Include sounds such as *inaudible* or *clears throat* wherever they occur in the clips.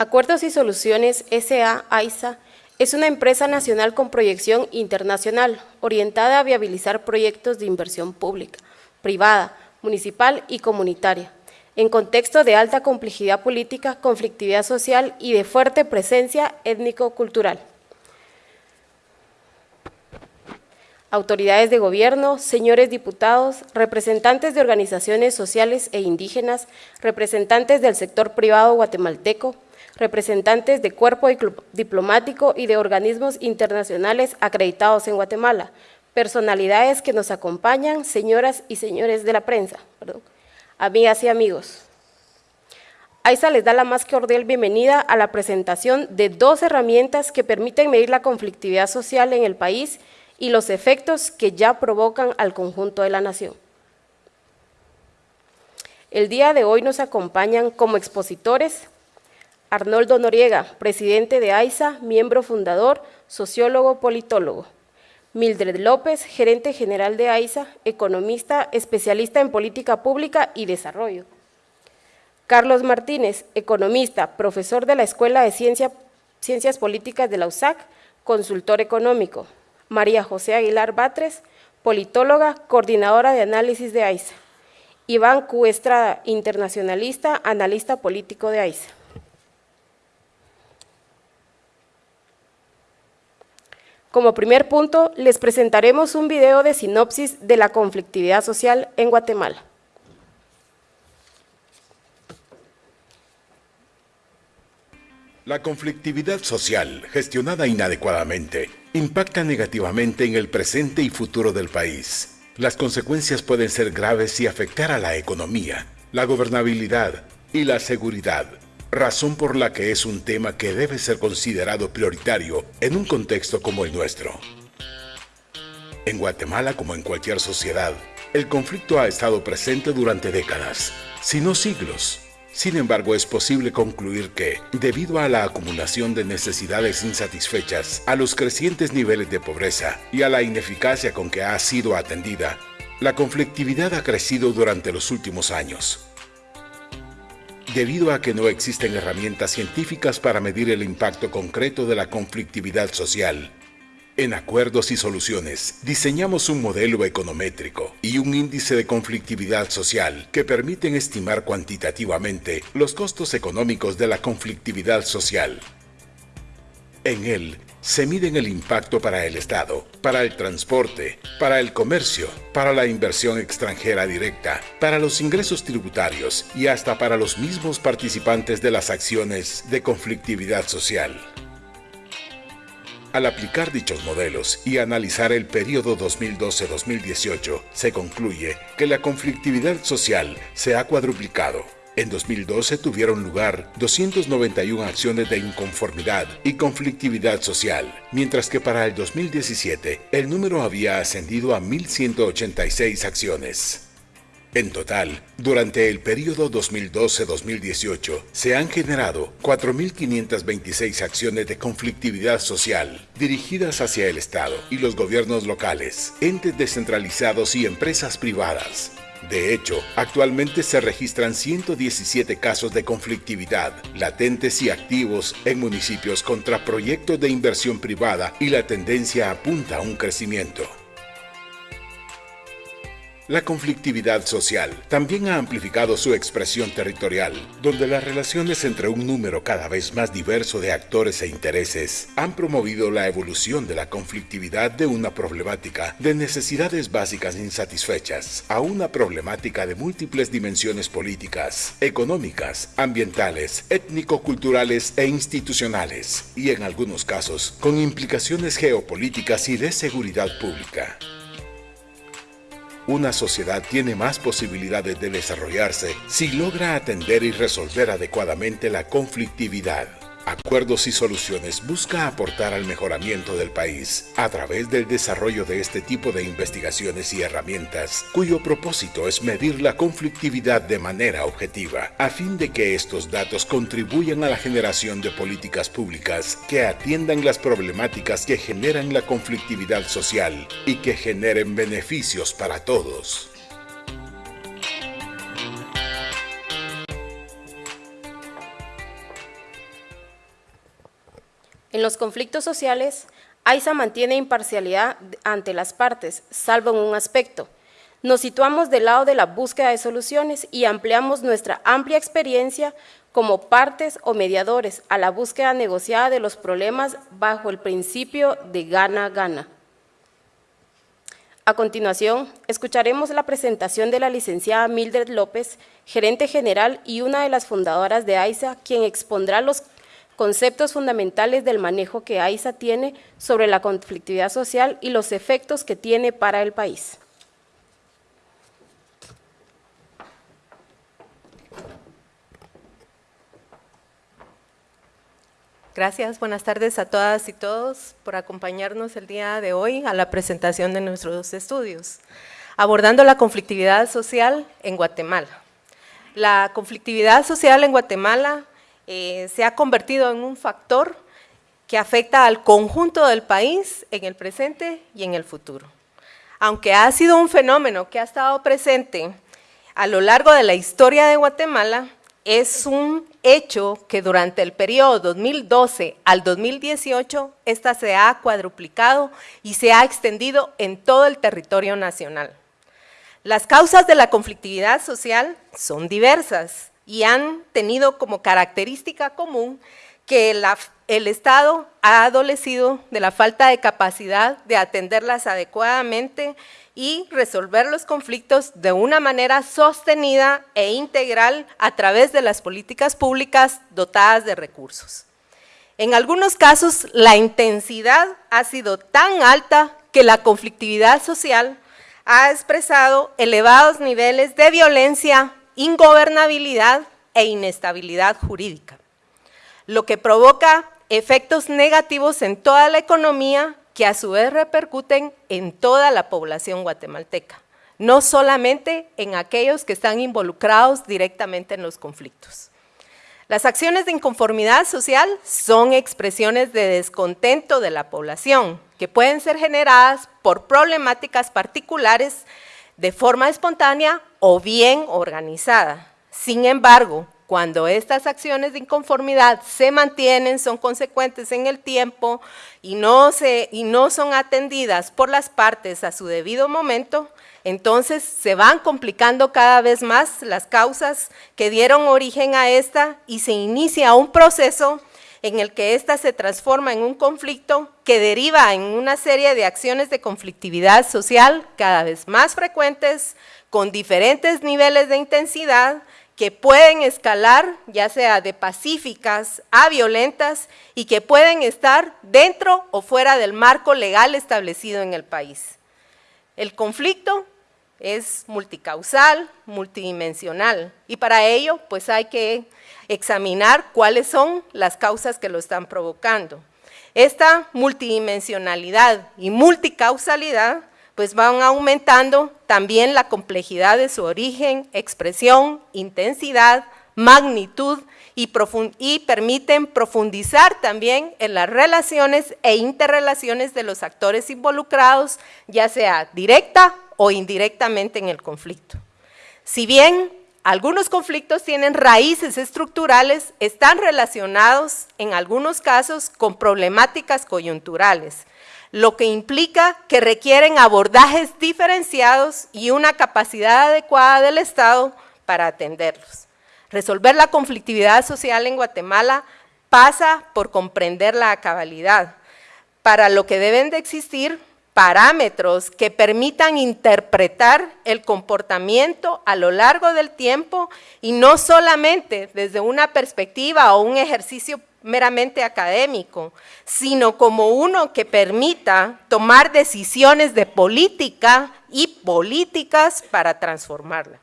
Acuerdos y Soluciones S.A. AISA es una empresa nacional con proyección internacional, orientada a viabilizar proyectos de inversión pública, privada, municipal y comunitaria, en contexto de alta complejidad política, conflictividad social y de fuerte presencia étnico-cultural. autoridades de gobierno, señores diputados, representantes de organizaciones sociales e indígenas, representantes del sector privado guatemalteco, representantes de cuerpo diplomático y de organismos internacionales acreditados en Guatemala, personalidades que nos acompañan, señoras y señores de la prensa, amigas y amigos. AISA les da la más cordial bienvenida a la presentación de dos herramientas que permiten medir la conflictividad social en el país y los efectos que ya provocan al conjunto de la nación. El día de hoy nos acompañan como expositores Arnoldo Noriega, presidente de AISA, miembro fundador, sociólogo, politólogo. Mildred López, gerente general de AISA, economista, especialista en política pública y desarrollo. Carlos Martínez, economista, profesor de la Escuela de Ciencias Políticas de la USAC, consultor económico. María José Aguilar Batres, politóloga, coordinadora de análisis de AISA. Iván Cuestra, internacionalista, analista político de AISA. Como primer punto, les presentaremos un video de sinopsis de la conflictividad social en Guatemala. La conflictividad social, gestionada inadecuadamente, impacta negativamente en el presente y futuro del país. Las consecuencias pueden ser graves y afectar a la economía, la gobernabilidad y la seguridad razón por la que es un tema que debe ser considerado prioritario en un contexto como el nuestro. En Guatemala, como en cualquier sociedad, el conflicto ha estado presente durante décadas, si no siglos. Sin embargo, es posible concluir que, debido a la acumulación de necesidades insatisfechas, a los crecientes niveles de pobreza y a la ineficacia con que ha sido atendida, la conflictividad ha crecido durante los últimos años debido a que no existen herramientas científicas para medir el impacto concreto de la conflictividad social. En Acuerdos y Soluciones, diseñamos un modelo econométrico y un índice de conflictividad social que permiten estimar cuantitativamente los costos económicos de la conflictividad social. En él, se miden el impacto para el Estado, para el transporte, para el comercio, para la inversión extranjera directa, para los ingresos tributarios y hasta para los mismos participantes de las acciones de conflictividad social. Al aplicar dichos modelos y analizar el periodo 2012-2018, se concluye que la conflictividad social se ha cuadruplicado en 2012 tuvieron lugar 291 acciones de inconformidad y conflictividad social, mientras que para el 2017 el número había ascendido a 1.186 acciones. En total, durante el periodo 2012-2018, se han generado 4.526 acciones de conflictividad social dirigidas hacia el Estado y los gobiernos locales, entes descentralizados y empresas privadas, de hecho, actualmente se registran 117 casos de conflictividad, latentes y activos en municipios contra proyectos de inversión privada y la tendencia apunta a un crecimiento. La conflictividad social también ha amplificado su expresión territorial, donde las relaciones entre un número cada vez más diverso de actores e intereses han promovido la evolución de la conflictividad de una problemática de necesidades básicas insatisfechas a una problemática de múltiples dimensiones políticas, económicas, ambientales, étnico-culturales e institucionales, y en algunos casos con implicaciones geopolíticas y de seguridad pública una sociedad tiene más posibilidades de desarrollarse si logra atender y resolver adecuadamente la conflictividad. Acuerdos y Soluciones busca aportar al mejoramiento del país a través del desarrollo de este tipo de investigaciones y herramientas, cuyo propósito es medir la conflictividad de manera objetiva, a fin de que estos datos contribuyan a la generación de políticas públicas que atiendan las problemáticas que generan la conflictividad social y que generen beneficios para todos. En los conflictos sociales, AISA mantiene imparcialidad ante las partes, salvo en un aspecto. Nos situamos del lado de la búsqueda de soluciones y ampliamos nuestra amplia experiencia como partes o mediadores a la búsqueda negociada de los problemas bajo el principio de gana-gana. A continuación, escucharemos la presentación de la licenciada Mildred López, gerente general y una de las fundadoras de AISA, quien expondrá los conceptos fundamentales del manejo que AISA tiene sobre la conflictividad social y los efectos que tiene para el país. Gracias, buenas tardes a todas y todos por acompañarnos el día de hoy a la presentación de nuestros estudios, abordando la conflictividad social en Guatemala. La conflictividad social en Guatemala eh, se ha convertido en un factor que afecta al conjunto del país en el presente y en el futuro. Aunque ha sido un fenómeno que ha estado presente a lo largo de la historia de Guatemala, es un hecho que durante el periodo 2012 al 2018, esta se ha cuadruplicado y se ha extendido en todo el territorio nacional. Las causas de la conflictividad social son diversas y han tenido como característica común que el Estado ha adolecido de la falta de capacidad de atenderlas adecuadamente y resolver los conflictos de una manera sostenida e integral a través de las políticas públicas dotadas de recursos. En algunos casos, la intensidad ha sido tan alta que la conflictividad social ha expresado elevados niveles de violencia, ingobernabilidad e inestabilidad jurídica, lo que provoca efectos negativos en toda la economía que a su vez repercuten en toda la población guatemalteca, no solamente en aquellos que están involucrados directamente en los conflictos. Las acciones de inconformidad social son expresiones de descontento de la población, que pueden ser generadas por problemáticas particulares de forma espontánea o bien organizada. Sin embargo, cuando estas acciones de inconformidad se mantienen, son consecuentes en el tiempo y no, se, y no son atendidas por las partes a su debido momento, entonces se van complicando cada vez más las causas que dieron origen a esta y se inicia un proceso en el que ésta se transforma en un conflicto que deriva en una serie de acciones de conflictividad social cada vez más frecuentes, con diferentes niveles de intensidad, que pueden escalar, ya sea de pacíficas a violentas, y que pueden estar dentro o fuera del marco legal establecido en el país. El conflicto es multicausal, multidimensional, y para ello pues hay que examinar cuáles son las causas que lo están provocando. Esta multidimensionalidad y multicausalidad pues van aumentando también la complejidad de su origen, expresión, intensidad, magnitud y, permiten profundizar también en las relaciones e interrelaciones de los actores involucrados, ya sea directa o indirectamente en el conflicto. Si bien algunos conflictos tienen raíces estructurales, están relacionados en algunos casos con problemáticas coyunturales, lo que implica que requieren abordajes diferenciados y una capacidad adecuada del Estado para atenderlos. Resolver la conflictividad social en Guatemala pasa por comprender la cabalidad, para lo que deben de existir parámetros que permitan interpretar el comportamiento a lo largo del tiempo y no solamente desde una perspectiva o un ejercicio meramente académico, sino como uno que permita tomar decisiones de política y políticas para transformarla.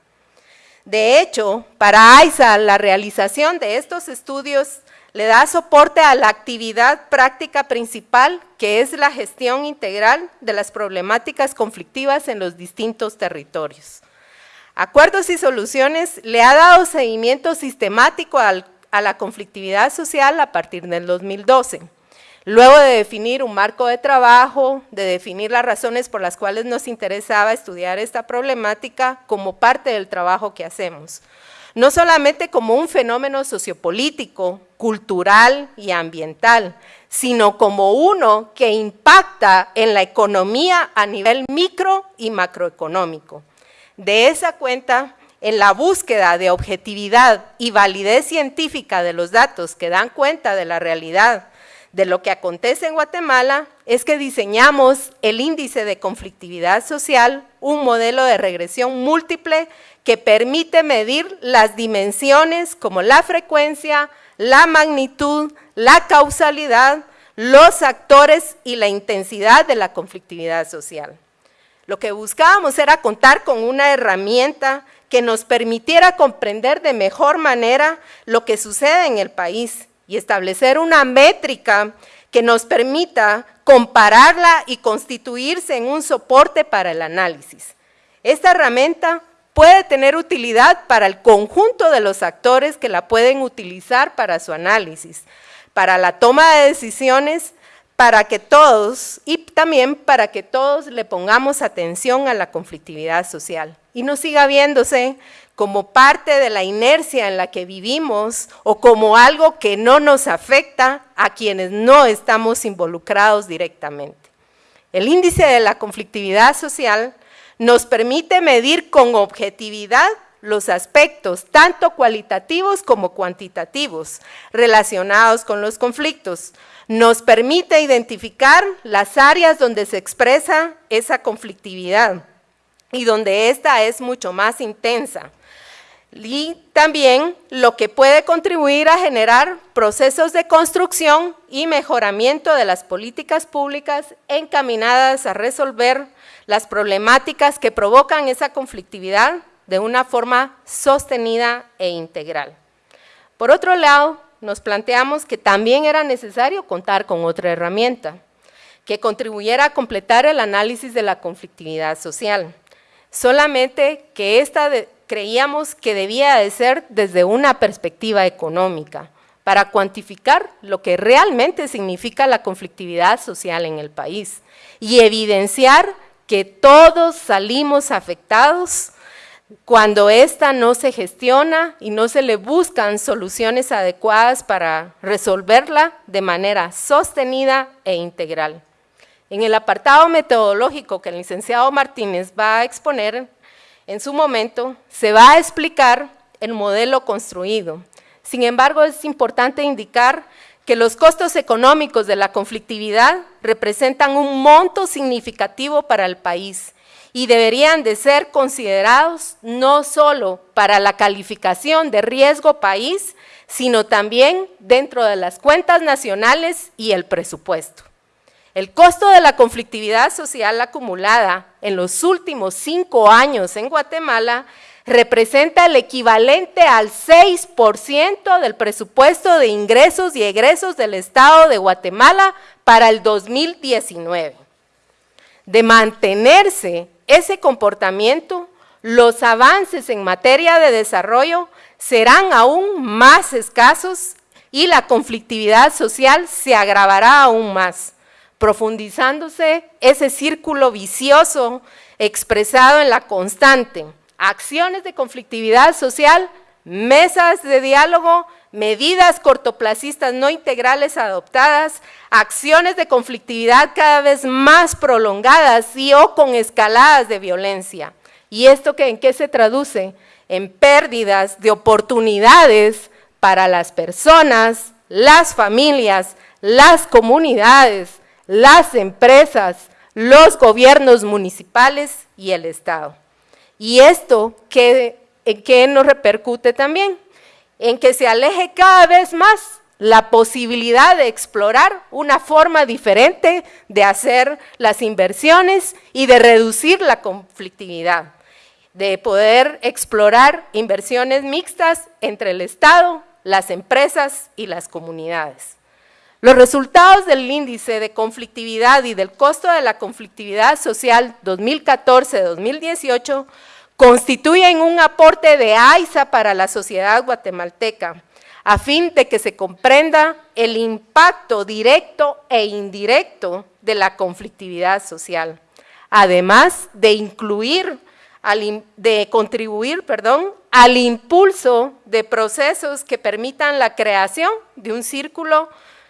De hecho, para AISA, la realización de estos estudios le da soporte a la actividad práctica principal, que es la gestión integral de las problemáticas conflictivas en los distintos territorios. Acuerdos y Soluciones le ha dado seguimiento sistemático a la conflictividad social a partir del 2012. Luego de definir un marco de trabajo, de definir las razones por las cuales nos interesaba estudiar esta problemática como parte del trabajo que hacemos. No solamente como un fenómeno sociopolítico, cultural y ambiental, sino como uno que impacta en la economía a nivel micro y macroeconómico. De esa cuenta, en la búsqueda de objetividad y validez científica de los datos que dan cuenta de la realidad de lo que acontece en Guatemala, es que diseñamos el índice de conflictividad social, un modelo de regresión múltiple que permite medir las dimensiones como la frecuencia, la magnitud, la causalidad, los actores y la intensidad de la conflictividad social. Lo que buscábamos era contar con una herramienta que nos permitiera comprender de mejor manera lo que sucede en el país y establecer una métrica que nos permita compararla y constituirse en un soporte para el análisis. Esta herramienta puede tener utilidad para el conjunto de los actores que la pueden utilizar para su análisis, para la toma de decisiones, para que todos, y también para que todos le pongamos atención a la conflictividad social y no siga viéndose como parte de la inercia en la que vivimos o como algo que no nos afecta a quienes no estamos involucrados directamente. El índice de la conflictividad social nos permite medir con objetividad los aspectos, tanto cualitativos como cuantitativos, relacionados con los conflictos. Nos permite identificar las áreas donde se expresa esa conflictividad y donde esta es mucho más intensa. Y también lo que puede contribuir a generar procesos de construcción y mejoramiento de las políticas públicas encaminadas a resolver las problemáticas que provocan esa conflictividad de una forma sostenida e integral. Por otro lado, nos planteamos que también era necesario contar con otra herramienta que contribuyera a completar el análisis de la conflictividad social solamente que esta creíamos que debía de ser desde una perspectiva económica, para cuantificar lo que realmente significa la conflictividad social en el país y evidenciar que todos salimos afectados cuando ésta no se gestiona y no se le buscan soluciones adecuadas para resolverla de manera sostenida e integral. En el apartado metodológico que el licenciado Martínez va a exponer, en su momento se va a explicar el modelo construido. Sin embargo, es importante indicar que los costos económicos de la conflictividad representan un monto significativo para el país y deberían de ser considerados no solo para la calificación de riesgo país, sino también dentro de las cuentas nacionales y el presupuesto. El costo de la conflictividad social acumulada en los últimos cinco años en Guatemala representa el equivalente al 6% del presupuesto de ingresos y egresos del Estado de Guatemala para el 2019. De mantenerse ese comportamiento, los avances en materia de desarrollo serán aún más escasos y la conflictividad social se agravará aún más profundizándose ese círculo vicioso expresado en la constante, acciones de conflictividad social, mesas de diálogo, medidas cortoplacistas no integrales adoptadas, acciones de conflictividad cada vez más prolongadas y o con escaladas de violencia. ¿Y esto en qué se traduce? En pérdidas de oportunidades para las personas, las familias, las comunidades, las empresas, los gobiernos municipales y el Estado. ¿Y esto qué, en qué nos repercute también? En que se aleje cada vez más la posibilidad de explorar una forma diferente de hacer las inversiones y de reducir la conflictividad, de poder explorar inversiones mixtas entre el Estado, las empresas y las comunidades. Los resultados del índice de conflictividad y del costo de la conflictividad social 2014-2018 constituyen un aporte de AISA para la sociedad guatemalteca, a fin de que se comprenda el impacto directo e indirecto de la conflictividad social, además de incluir, contribuir, al impulso de procesos que permitan la creación de un círculo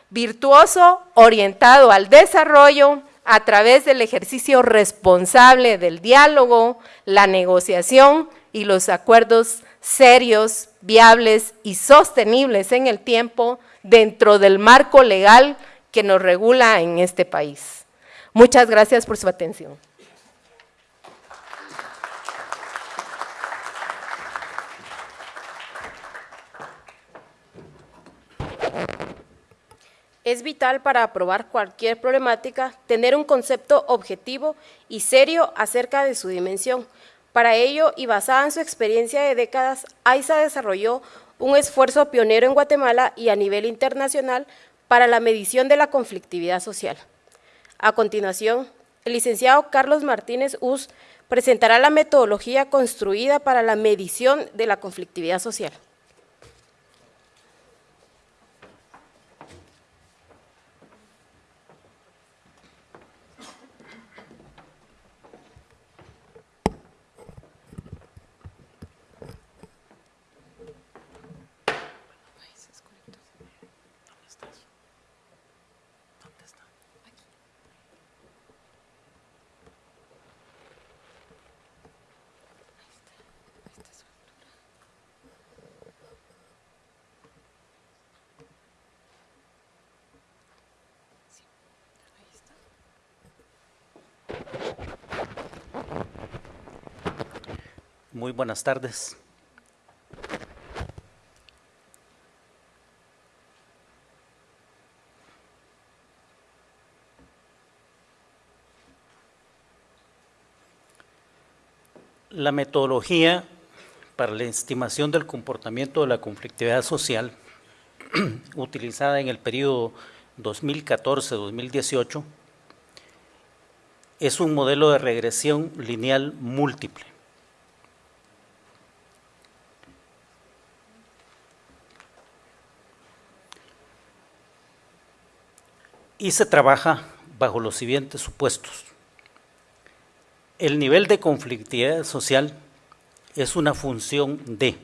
virtuoso orientado al desarrollo a través del ejercicio responsable del diálogo, la negociación y los acuerdos serios, viables y sostenibles en el tiempo dentro del marco legal que nos regula en este país. Muchas gracias por su atención. Es vital para aprobar cualquier problemática tener un concepto objetivo y serio acerca de su dimensión. Para ello, y basada en su experiencia de décadas, AISA desarrolló un esfuerzo pionero en Guatemala y a nivel internacional para la medición de la conflictividad social. A continuación, el licenciado Carlos Martínez Us presentará la metodología construida para la medición de la conflictividad social. Muy buenas tardes. La metodología para la estimación del comportamiento de la conflictividad social *clears throat* utilizada en el periodo 2014-2018 es un modelo de regresión lineal múltiple. Y se trabaja bajo los siguientes supuestos. El nivel de conflictividad social es una función de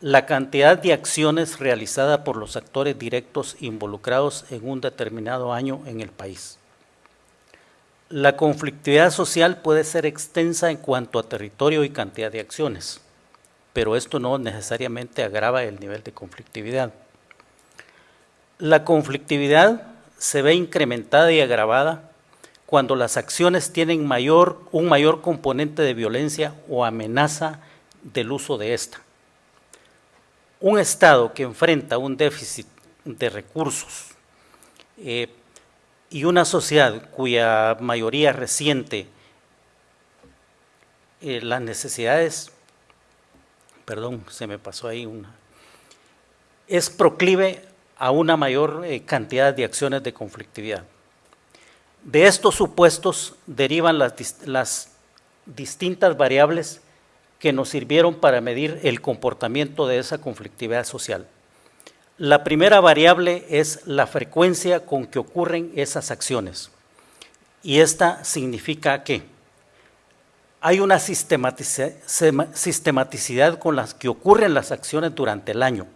la cantidad de acciones realizadas por los actores directos involucrados en un determinado año en el país. La conflictividad social puede ser extensa en cuanto a territorio y cantidad de acciones, pero esto no necesariamente agrava el nivel de conflictividad. La conflictividad se ve incrementada y agravada cuando las acciones tienen mayor, un mayor componente de violencia o amenaza del uso de esta. Un Estado que enfrenta un déficit de recursos eh, y una sociedad cuya mayoría reciente eh, las necesidades, perdón, se me pasó ahí una, es proclive a una mayor eh, cantidad de acciones de conflictividad. De estos supuestos derivan las, distintas variables que nos sirvieron para medir el comportamiento de esa conflictividad social. La primera variable es la frecuencia con que ocurren esas acciones. Y esta significa que hay una sistematicidad con las que ocurren las acciones durante el año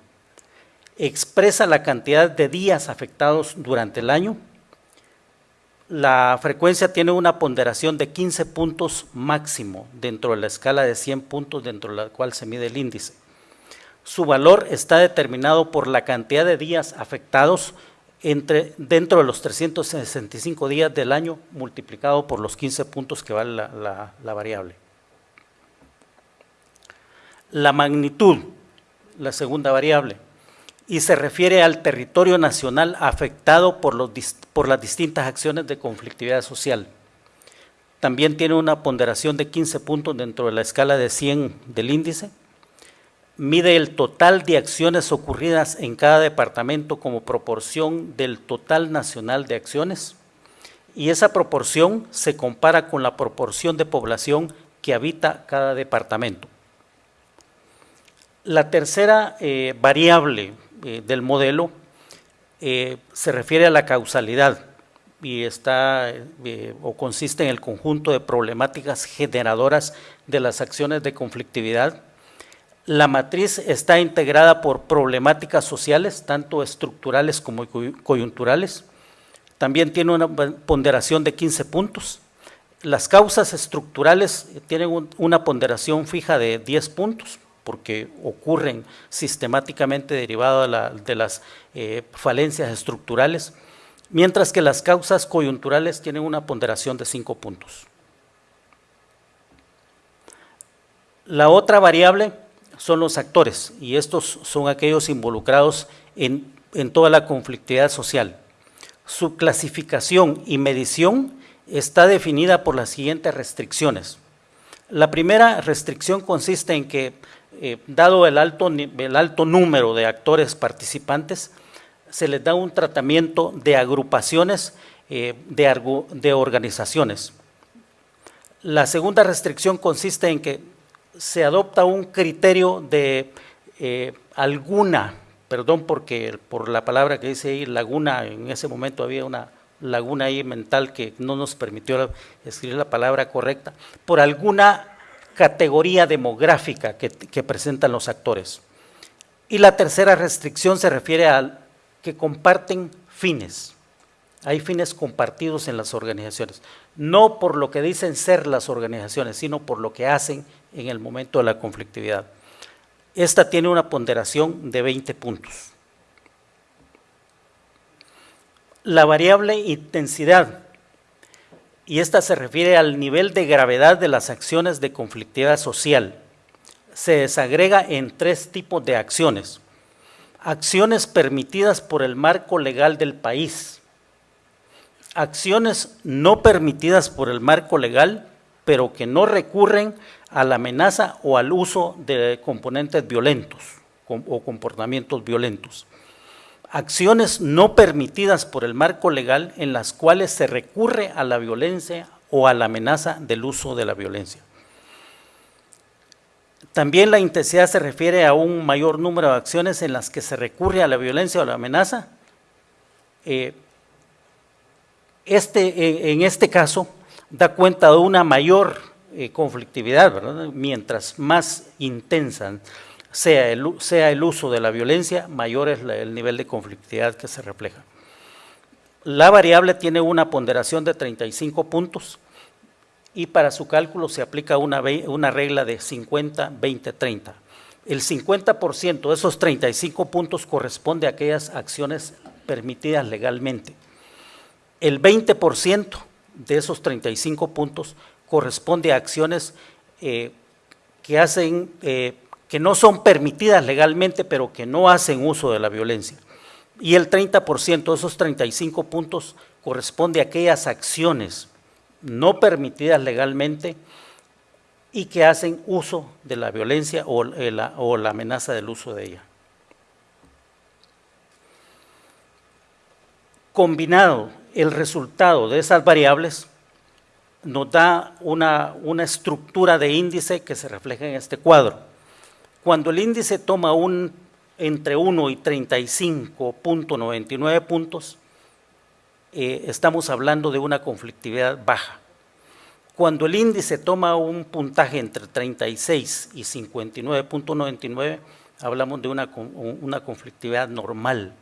expresa la cantidad de días afectados durante el año. La frecuencia tiene una ponderación de 15 puntos máximo dentro de la escala de 100 puntos dentro de la cual se mide el índice. Su valor está determinado por la cantidad de días afectados entre, dentro de los 365 días del año multiplicado por los 15 puntos que vale la variable. La magnitud, la segunda variable, y se refiere al territorio nacional afectado por, los, por las distintas acciones de conflictividad social. También tiene una ponderación de 15 puntos dentro de la escala de 100 del índice. Mide el total de acciones ocurridas en cada departamento como proporción del total nacional de acciones. Y esa proporción se compara con la proporción de población que habita cada departamento. La tercera eh, variable eh, del modelo eh, se refiere a la causalidad y está eh, o consiste en el conjunto de problemáticas generadoras de las acciones de conflictividad. La matriz está integrada por problemáticas sociales, tanto estructurales como coyunturales. También tiene una ponderación de 15 puntos. Las causas estructurales tienen una ponderación fija de 10 puntos, porque ocurren sistemáticamente derivado de, las eh, falencias estructurales, mientras que las causas coyunturales tienen una ponderación de 5 puntos. La otra variable son los actores y estos son aquellos involucrados en, toda la conflictividad social. Su clasificación y medición está definida por las siguientes restricciones. La primera restricción consiste en que, eh, dado el alto, el alto número de actores participantes, se les da un tratamiento de agrupaciones eh, de, de organizaciones. La segunda restricción consiste en que se adopta un criterio de eh, alguna, perdón porque por la palabra que dice ahí, laguna, en ese momento había una laguna ahí mental que no nos permitió escribir la palabra correcta, por alguna categoría demográfica que, presentan los actores. Y la tercera restricción se refiere a que comparten fines. Hay fines compartidos en las organizaciones, no por lo que dicen ser las organizaciones, sino por lo que hacen en el momento de la conflictividad. Esta tiene una ponderación de 20 puntos. La variable intensidad, y esta se refiere al nivel de gravedad de las acciones de conflictividad social, se desagrega en tres tipos de acciones. Acciones permitidas por el marco legal del país, acciones no permitidas por el marco legal, pero que no recurren a la amenaza o al uso de componentes violentos o comportamientos violentos. Acciones no permitidas por el marco legal en las cuales se recurre a la violencia o a la amenaza del uso de la violencia. También la intensidad se refiere a un mayor número de acciones en las que se recurre a la violencia o la amenaza. Eh, este, en este caso da cuenta de una mayor eh, conflictividad, mientras más intensa sea el, uso de la violencia, mayor es el nivel de conflictividad que se refleja. La variable tiene una ponderación de 35 puntos y para su cálculo se aplica una, una regla de 50, 20, 30. El 50% de esos 35 puntos corresponde a aquellas acciones permitidas legalmente. El 20% de esos 35 puntos corresponde a acciones eh, que hacen, eh, que no son permitidas legalmente, pero que no hacen uso de la violencia. Y el 30% de esos 35 puntos corresponde a aquellas acciones no permitidas legalmente y que hacen uso de la violencia o eh, la, amenaza del uso de ella. Combinado el resultado de esas variables, nos da una, estructura de índice que se refleja en este cuadro. Cuando el índice toma un entre 1 y 35.99 puntos, eh, estamos hablando de una conflictividad baja. Cuando el índice toma un puntaje entre 36 y 59.99, hablamos de una, una conflictividad normal.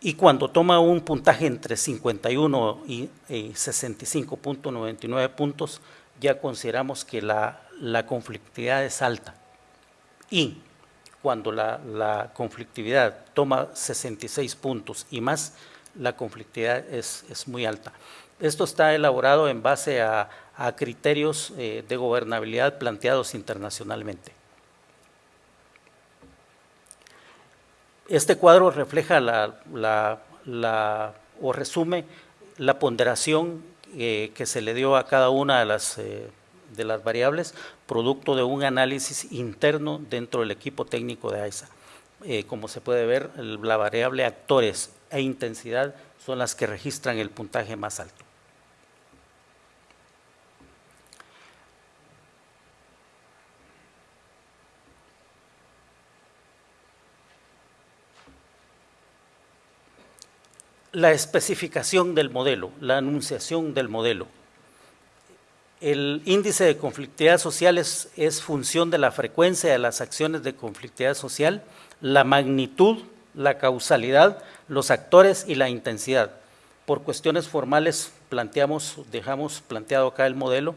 Y cuando toma un puntaje entre 51 y 65.99 puntos, ya consideramos que la, conflictividad es alta. Y cuando la, conflictividad toma 66 puntos y más, la conflictividad es, muy alta. Esto está elaborado en base a, criterios eh, de gobernabilidad planteados internacionalmente. Este cuadro refleja la, o resume la ponderación eh, que se le dio a cada una de las, eh, de las variables, producto de un análisis interno dentro del equipo técnico de AISA. Eh, como se puede ver, la variable actores e intensidad son las que registran el puntaje más alto. la especificación del modelo, la anunciación del modelo. El índice de conflictividad social es, función de la frecuencia de las acciones de conflictividad social, la magnitud, la causalidad, los actores y la intensidad. Por cuestiones formales planteamos, dejamos planteado acá el modelo.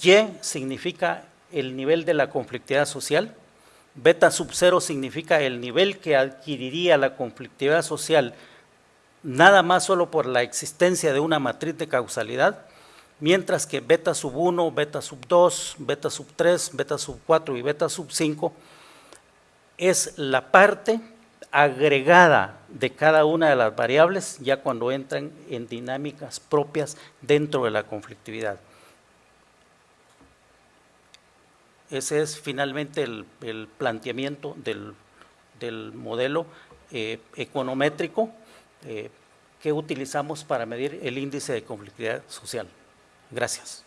Y significa el nivel de la conflictividad social, beta sub cero significa el nivel que adquiriría la conflictividad social nada más solo por la existencia de una matriz de causalidad, mientras que beta sub 1, beta sub 2, beta sub 3, beta sub 4 y beta sub 5 es la parte agregada de cada una de las variables ya cuando entran en dinámicas propias dentro de la conflictividad. Ese es finalmente el, planteamiento del, modelo eh, econométrico eh, que utilizamos para medir el índice de conflictividad social. Gracias.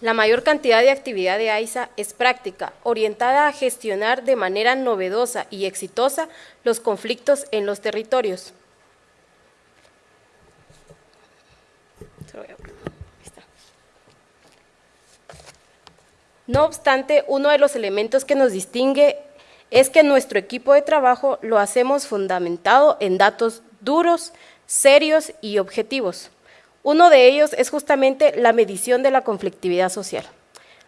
La mayor cantidad de actividad de AISA es práctica, orientada a gestionar de manera novedosa y exitosa los conflictos en los territorios. No obstante, uno de los elementos que nos distingue es que nuestro equipo de trabajo lo hacemos fundamentado en datos duros, serios y objetivos. Uno de ellos es justamente la medición de la conflictividad social.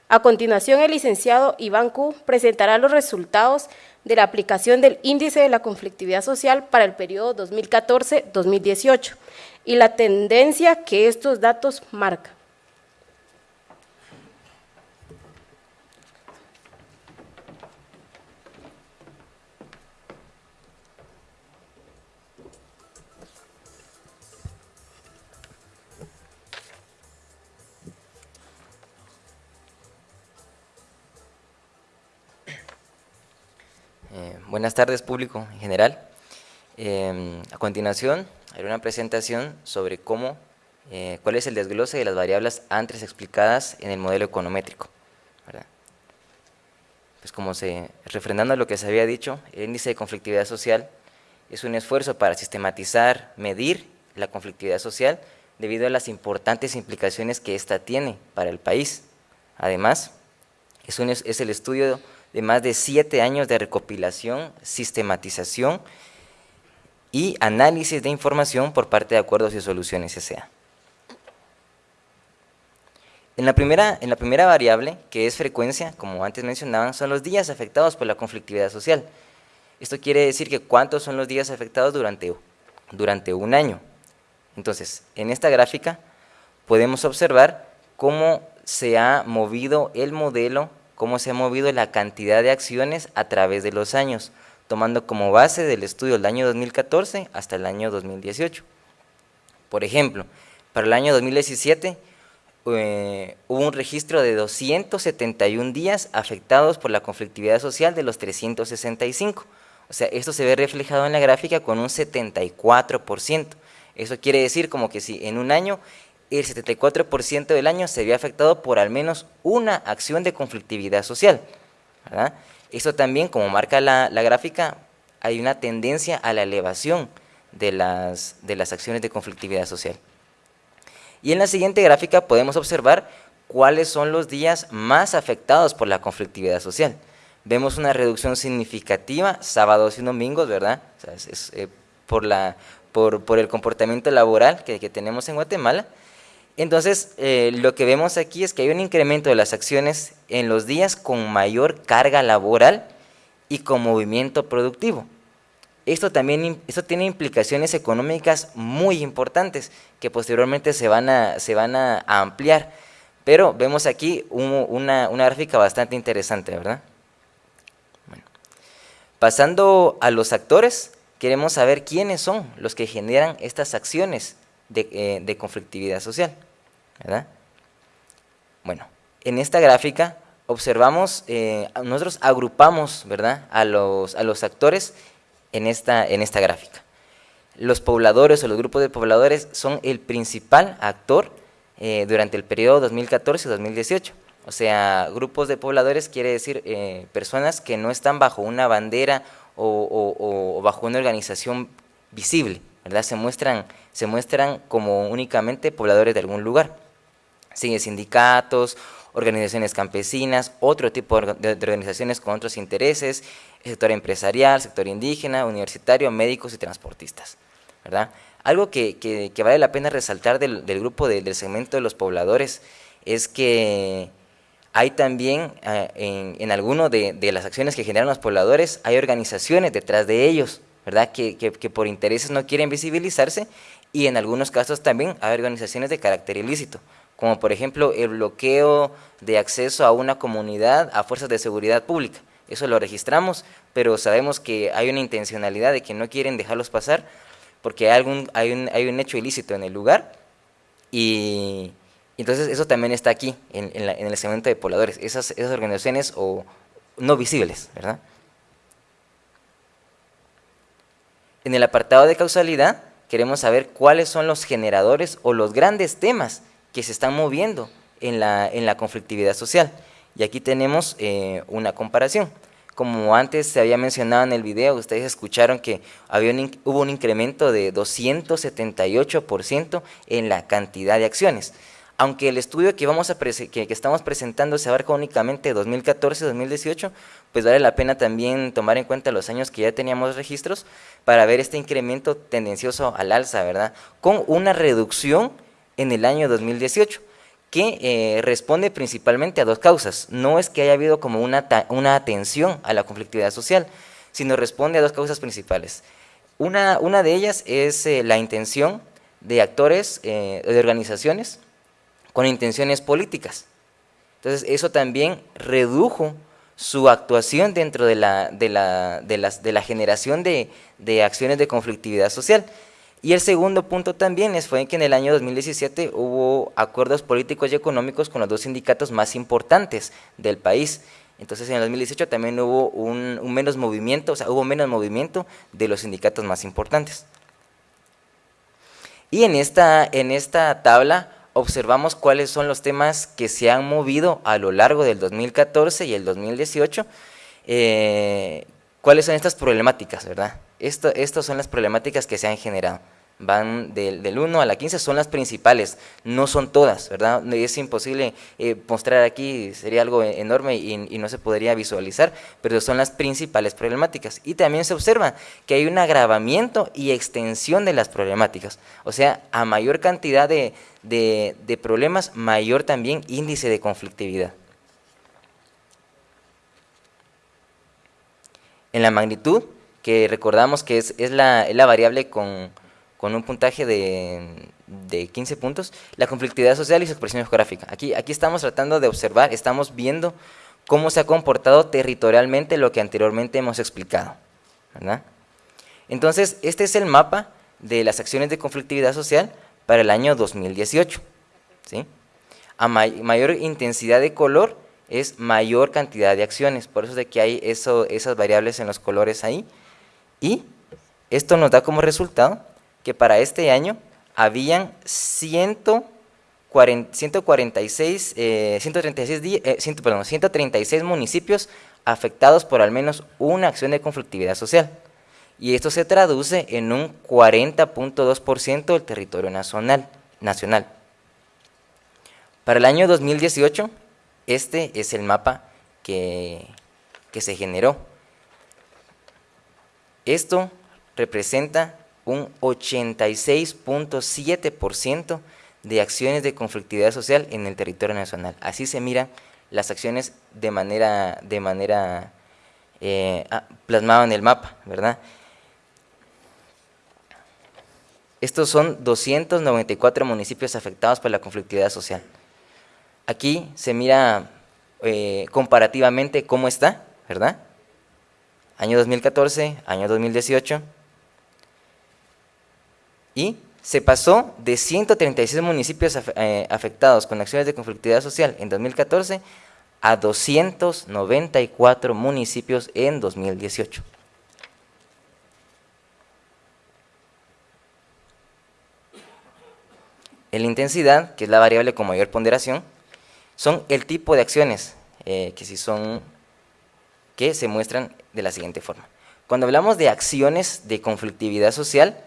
A continuación, el licenciado Iván Q presentará los resultados de la aplicación del índice de la conflictividad social para el periodo 2014-2018 y la tendencia que estos datos marcan. Buenas tardes, público en general. Em, a continuación, haré una presentación sobre cómo, eh, cuál es el desglose de las variables antes explicadas en el modelo econométrico. Pues como se, refrendando lo que se había dicho, el índice de conflictividad social es un esfuerzo para sistematizar, medir la conflictividad social debido a las importantes implicaciones que ésta tiene para el país. Además, es, un, es el estudio de más de siete años de recopilación, sistematización y análisis de información por parte de Acuerdos y Soluciones S.A. En la, primera, en la primera variable, que es frecuencia, como antes mencionaban, son los días afectados por la conflictividad social. Esto quiere decir que cuántos son los días afectados durante, durante un año. Entonces, en esta gráfica podemos observar cómo se ha movido el modelo cómo se ha movido la cantidad de acciones a través de los años, tomando como base del estudio el año 2014 hasta el año 2018. Por ejemplo, para el año 2017 eh, hubo un registro de 271 días afectados por la conflictividad social de los 365. O sea, esto se ve reflejado en la gráfica con un 74%. Eso quiere decir como que si en un año el 74% del año se vio afectado por al menos una acción de conflictividad social. Esto también, como marca la, gráfica, hay una tendencia a la elevación de las, de las acciones de conflictividad social. Y en la siguiente gráfica podemos observar cuáles son los días más afectados por la conflictividad social. Vemos una reducción significativa sábados y domingos, ¿verdad? es, eh, por, la, por, por, el comportamiento laboral que, que tenemos en Guatemala, entonces, eh, lo que vemos aquí es que hay un incremento de las acciones en los días con mayor carga laboral y con movimiento productivo. Esto también esto tiene implicaciones económicas muy importantes que posteriormente se van a, se van a, ampliar. Pero vemos aquí una, una, gráfica bastante interesante, ¿verdad? Pasando a los actores, queremos saber quiénes son los que generan estas acciones eh, de, conflictividad social. ¿verdad? Bueno, en esta gráfica observamos, eh, nosotros agrupamos ¿verdad? A, los, a los actores en esta, en esta gráfica. Los pobladores o los grupos de pobladores son el principal actor eh, durante el periodo 2014-2018. O sea, grupos de pobladores quiere decir personas que no están bajo una bandera o, bajo una organización visible, Se muestran, como únicamente pobladores de algún lugar. Siguen sindicatos, organizaciones campesinas, otro tipo de organizaciones con otros intereses, sector empresarial, sector indígena, universitario, médicos y transportistas. ¿verdad? Algo que, vale la pena resaltar del, grupo del segmento de los pobladores es que hay también eh, en, en de, las acciones que generan los pobladores, hay organizaciones detrás de ellos, ¿verdad? Que, que, por intereses no quieren visibilizarse y en algunos casos también hay organizaciones de carácter ilícito, como por ejemplo el bloqueo de acceso a una comunidad a fuerzas de seguridad pública. Eso lo registramos, pero sabemos que hay una intencionalidad de que no quieren dejarlos pasar porque hay, algún, hay, un, hay un hecho ilícito en el lugar y entonces eso también está aquí, en, el segmento de pobladores, esas, esas organizaciones o no visibles, ¿verdad? En el apartado de causalidad queremos saber cuáles son los generadores o los grandes temas que se están moviendo en la, en la conflictividad social. Y aquí tenemos eh, una comparación. Como antes se había mencionado en el video, ustedes escucharon que había hubo un incremento de 278% en la cantidad de acciones. Aunque el estudio que, vamos a que, estamos presentando se abarca únicamente 2014-2018, pues vale la pena también tomar en cuenta los años que ya teníamos registros para ver este incremento tendencioso al alza, ¿verdad? Con una reducción en el año 2018 que eh, responde principalmente a dos causas. No es que haya habido como una, una atención a la conflictividad social, sino responde a dos causas principales. Una, una de ellas es eh, la intención de actores, eh, de organizaciones, con intenciones políticas. Entonces eso también redujo su actuación dentro de la, de la, de las, de la generación de, de acciones de conflictividad social. Y el segundo punto también es, fue que en el año 2017 hubo acuerdos políticos y económicos con los dos sindicatos más importantes del país. Entonces en el 2018 también hubo un, menos movimiento, o sea, hubo menos movimiento de los sindicatos más importantes. Y en esta, en esta tabla observamos cuáles son los temas que se han movido a lo largo del 2014 y el 2018, eh, cuáles son estas problemáticas, ¿verdad? estas son las problemáticas que se han generado. Van del, 1 a la 15, son las principales, no son todas, ¿verdad? Es imposible eh, mostrar aquí, sería algo enorme y, no se podría visualizar, pero son las principales problemáticas. Y también se observa que hay un agravamiento y extensión de las problemáticas, o sea, a mayor cantidad de, de problemas, mayor también índice de conflictividad. En la magnitud, que recordamos que es, la, variable con, un puntaje de, 15 puntos, la conflictividad social y su expresión geográfica. Aquí, aquí estamos tratando de observar, estamos viendo cómo se ha comportado territorialmente lo que anteriormente hemos explicado. Entonces, este es el mapa de las acciones de conflictividad social para el año 2018. ¿sí? A mayor intensidad de color es mayor cantidad de acciones, por eso es de que hay eso, esas variables en los colores ahí. Y esto nos da como resultado que para este año habían 146, 136, 136 municipios afectados por al menos una acción de conflictividad social. Y esto se traduce en un 40.2% del territorio nacional, nacional. Para el año 2018, este es el mapa que, que se generó. Esto representa un 86.7% de acciones de conflictividad social en el territorio nacional. Así se miran las acciones de manera, de manera eh, ah, plasmada en el mapa, ¿verdad? Estos son 294 municipios afectados por la conflictividad social. Aquí se mira eh, comparativamente cómo está, ¿verdad? año 2014, año 2018, y se pasó de 136 municipios eh, afectados con acciones de conflictividad social en 2014 a 294 municipios en 2018. En la intensidad, que es la variable con mayor ponderación, son el tipo de acciones eh, que, si son, que se muestran de la siguiente forma. Cuando hablamos de acciones de conflictividad social,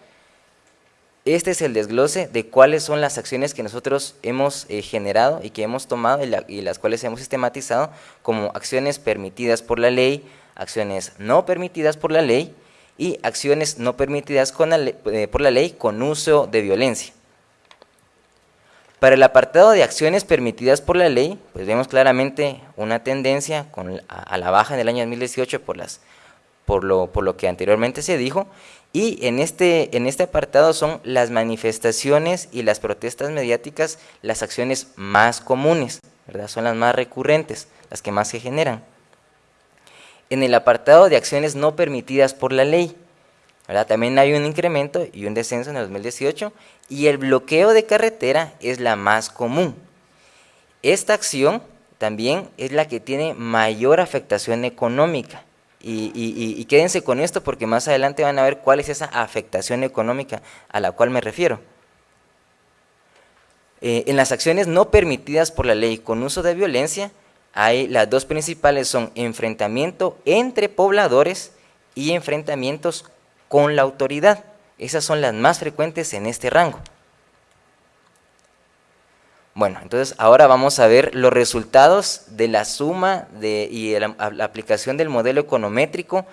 este es el desglose de cuáles son las acciones que nosotros hemos eh, generado y que hemos tomado y, las cuales hemos sistematizado como acciones permitidas por la ley, acciones no permitidas por la ley y acciones no permitidas eh, por la ley con uso de violencia. Para el apartado de acciones permitidas por la ley, pues vemos claramente una tendencia a, la baja en el año 2018 por, lo que anteriormente se dijo y en este, en este apartado son las manifestaciones y las protestas mediáticas las acciones más comunes, ¿verdad? son las más recurrentes, las que más se generan. En el apartado de acciones no permitidas por la ley, también hay un incremento y un descenso en el 2018 y el bloqueo de carretera es la más común. Esta acción también es la que tiene mayor afectación económica y, quédense con esto porque más adelante van a ver cuál es esa afectación económica a la cual me refiero. Eh, en las acciones no permitidas por la ley con uso de violencia, hay las dos principales son enfrentamiento entre pobladores y enfrentamientos con la autoridad. Esas son las más frecuentes en este rango. Bueno, entonces ahora vamos a ver los resultados de la suma de, y la, aplicación del modelo econométrico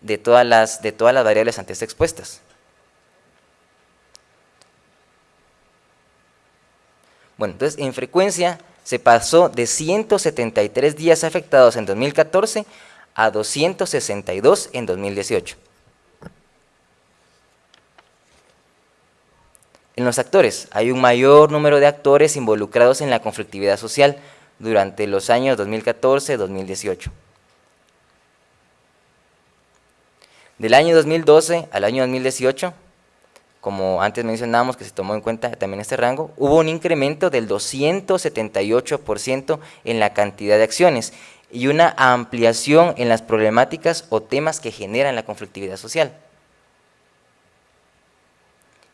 de todas, las, de todas las variables antes expuestas. Bueno, entonces en frecuencia se pasó de 173 días afectados en 2014 a 262 en 2018. En los actores, hay un mayor número de actores involucrados en la conflictividad social durante los años 2014-2018. Del año 2012 al año 2018, como antes mencionábamos que se tomó en cuenta también este rango, hubo un incremento del 278% en la cantidad de acciones y una ampliación en las problemáticas o temas que generan la conflictividad social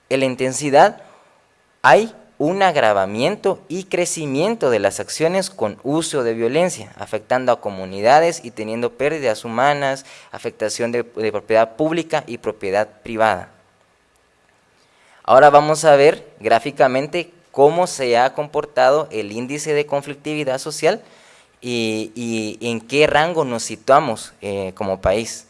en la intensidad hay un agravamiento y crecimiento de las acciones con uso de violencia, afectando a comunidades y teniendo pérdidas humanas, afectación de, propiedad pública y propiedad privada. Ahora vamos a ver gráficamente cómo se ha comportado el índice de conflictividad social y, en qué rango nos situamos eh, como país.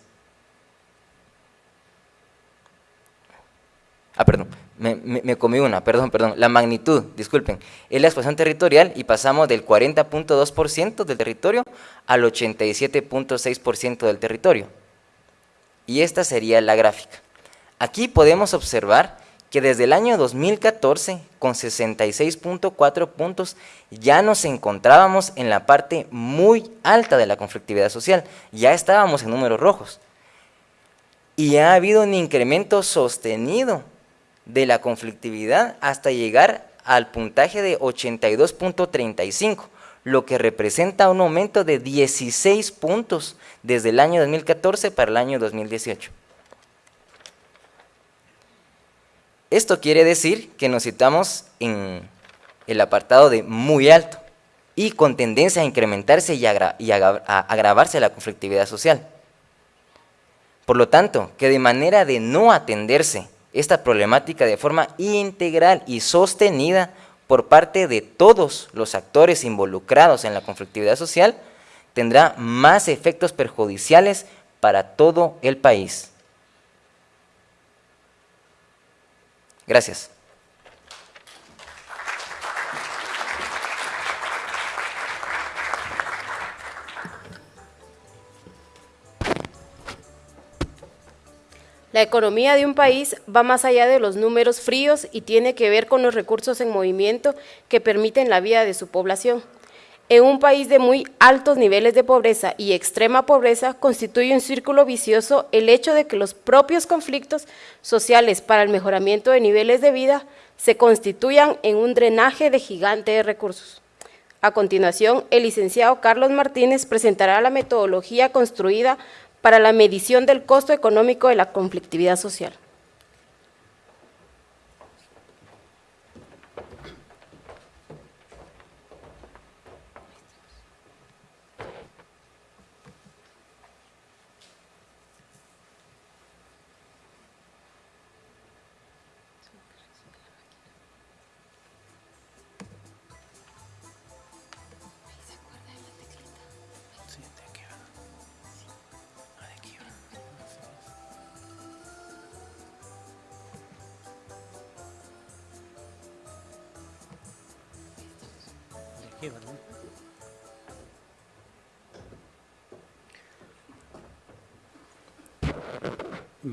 Ah, perdón, me, comí una, perdón, perdón, la magnitud, disculpen, es la expansión territorial y pasamos del 40.2% del territorio al 87.6% del territorio. Y esta sería la gráfica. Aquí podemos observar que desde el año 2014, con 66.4 puntos, ya nos encontrábamos en la parte muy alta de la conflictividad social, ya estábamos en números rojos. Y ha habido un incremento sostenido de la conflictividad hasta llegar al puntaje de 82.35, lo que representa un aumento de 16 puntos desde el año 2014 para el año 2018. Esto quiere decir que nos citamos en el apartado de muy alto y con tendencia a incrementarse y, y a agravarse la conflictividad social. Por lo tanto, que de manera de no atenderse esta problemática de forma integral y sostenida por parte de todos los actores involucrados en la conflictividad social, tendrá más efectos perjudiciales para todo el país. Gracias. La economía de un país va más allá de los números fríos y tiene que ver con los recursos en movimiento que permiten la vida de su población. En un país de muy altos niveles de pobreza y extrema pobreza constituye un círculo vicioso el hecho de que los propios conflictos sociales para el mejoramiento de niveles de vida se constituyan en un drenaje de gigante de recursos. A continuación, el licenciado Carlos Martínez presentará la metodología construida para la medición del costo económico de la conflictividad social.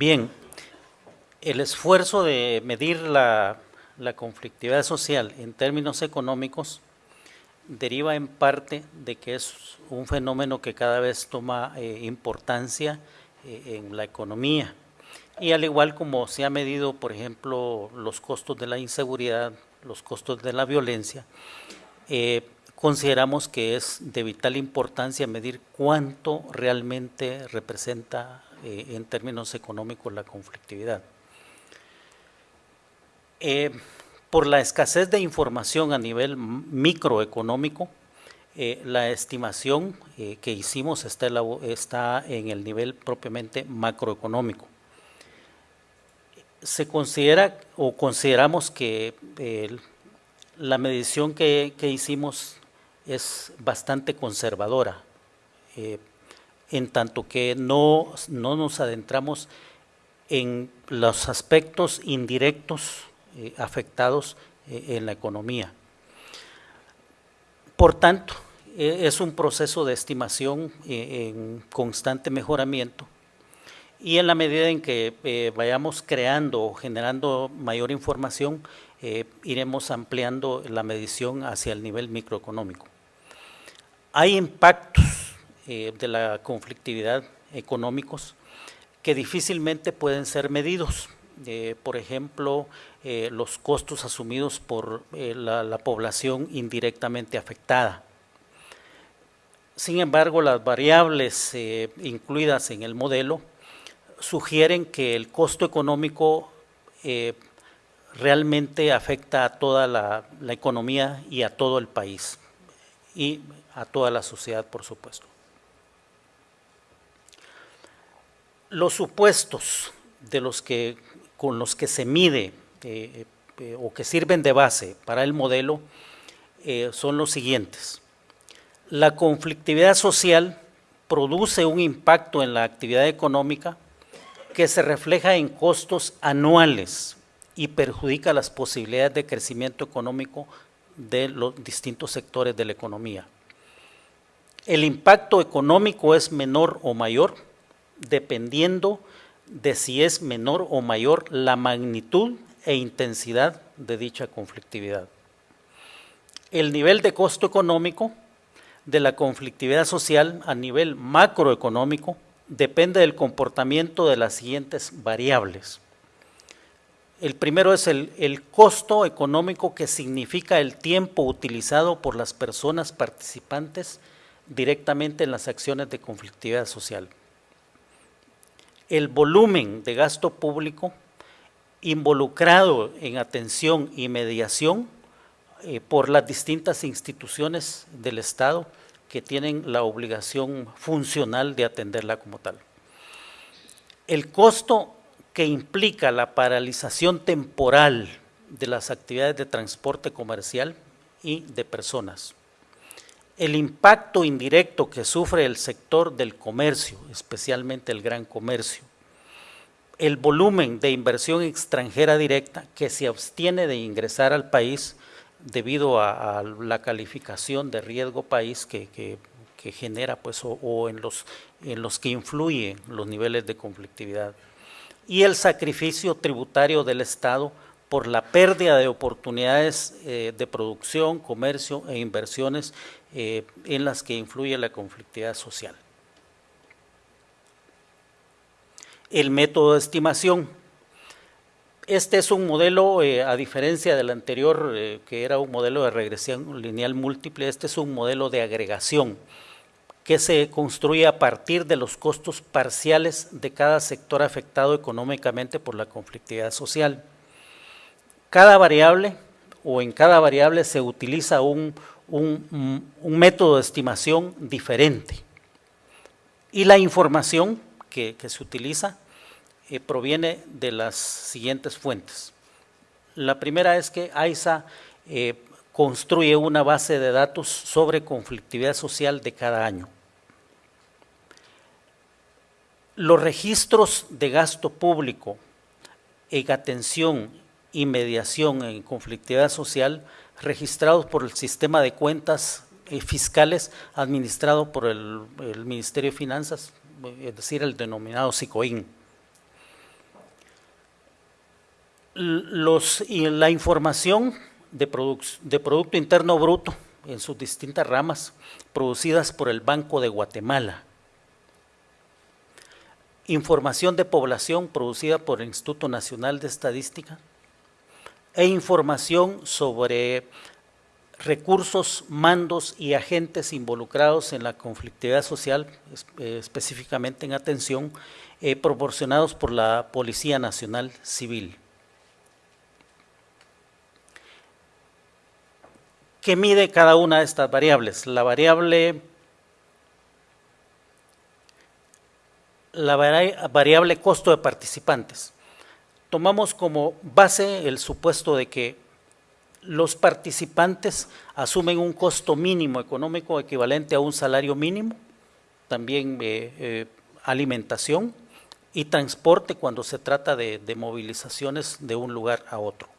Bien, el esfuerzo de medir la, conflictividad social en términos económicos deriva en parte de que es un fenómeno que cada vez toma eh, importancia eh, en la economía. Y al igual como se ha medido, por ejemplo, los costos de la inseguridad, los costos de la violencia, eh, consideramos que es de vital importancia medir cuánto realmente representa en términos económicos la conflictividad. Eh, por la escasez de información a nivel microeconómico, eh, la estimación eh, que hicimos está, está, en el nivel propiamente macroeconómico. Se considera o consideramos que la medición que, hicimos es bastante conservadora, en tanto que no, no nos adentramos en los aspectos indirectos eh, afectados eh, en la economía. Por tanto, e, es un proceso de estimación eh, en constante mejoramiento y en la medida en que vayamos creando o generando mayor información, iremos ampliando la medición hacia el nivel microeconómico. Hay impactos de la conflictividad económicos que difícilmente pueden ser medidos. por ejemplo, eh, los costos asumidos por eh, la, población indirectamente afectada. Sin embargo, las variables eh, incluidas en el modelo sugieren que el costo económico realmente afecta a toda la, la economía y a todo el país y a toda la sociedad, por supuesto. Los supuestos de los que, con los que se mide eh, eh, o que sirven de base para el modelo eh, son los siguientes. La conflictividad social produce un impacto en la actividad económica que se refleja en costos anuales y perjudica las posibilidades de crecimiento económico de los distintos sectores de la economía. El impacto económico es menor o mayor dependiendo de si es menor o mayor la magnitud e intensidad de dicha conflictividad. El nivel de costo económico de la conflictividad social a nivel macroeconómico depende del comportamiento de las siguientes variables. El primero es el, costo económico que significa el tiempo utilizado por las personas participantes directamente en las acciones de conflictividad social. El volumen de gasto público involucrado en atención y mediación eh, por las distintas instituciones del Estado que tienen la obligación funcional de atenderla como tal. El costo que implica la paralización temporal de las actividades de transporte comercial y de personas. El impacto indirecto que sufre el sector del comercio, especialmente el gran comercio el volumen de inversión extranjera directa que se abstiene de ingresar al país debido a, la calificación de riesgo país que, genera pues, o, en, los, en los que influyen los niveles de conflictividad. Y el sacrificio tributario del Estado por la pérdida de oportunidades eh, de producción, comercio e inversiones eh, en las que influye la conflictividad social. el método de estimación. Este es un modelo, eh, a diferencia del anterior, que era un modelo de regresión lineal múltiple, este es un modelo de agregación que se construye a partir de los costos parciales de cada sector afectado económicamente por la conflictividad social. Cada variable o en cada variable se utiliza un, método de estimación diferente. Y la información que, se utiliza eh, proviene de las siguientes fuentes. La primera es que AISA eh, construye una base de datos sobre conflictividad social de cada año. Los registros de gasto público en atención y mediación en conflictividad social registrados por el sistema de cuentas eh, fiscales administrado por el, Ministerio de Finanzas, es decir, el denominado SICOIN. La información de, de Producto Interno Bruto en sus distintas ramas producidas por el Banco de Guatemala, información de población producida por el Instituto Nacional de Estadística e información sobre recursos, mandos y agentes involucrados en la conflictividad social, eh, específicamente en atención, eh, proporcionados por la Policía Nacional Civil. ¿Qué mide cada una de estas variables? La variable la variable costo de participantes. Tomamos como base el supuesto de que los participantes asumen un costo mínimo económico equivalente a un salario mínimo, también eh, eh, alimentación y transporte cuando se trata de, movilizaciones de un lugar a otro.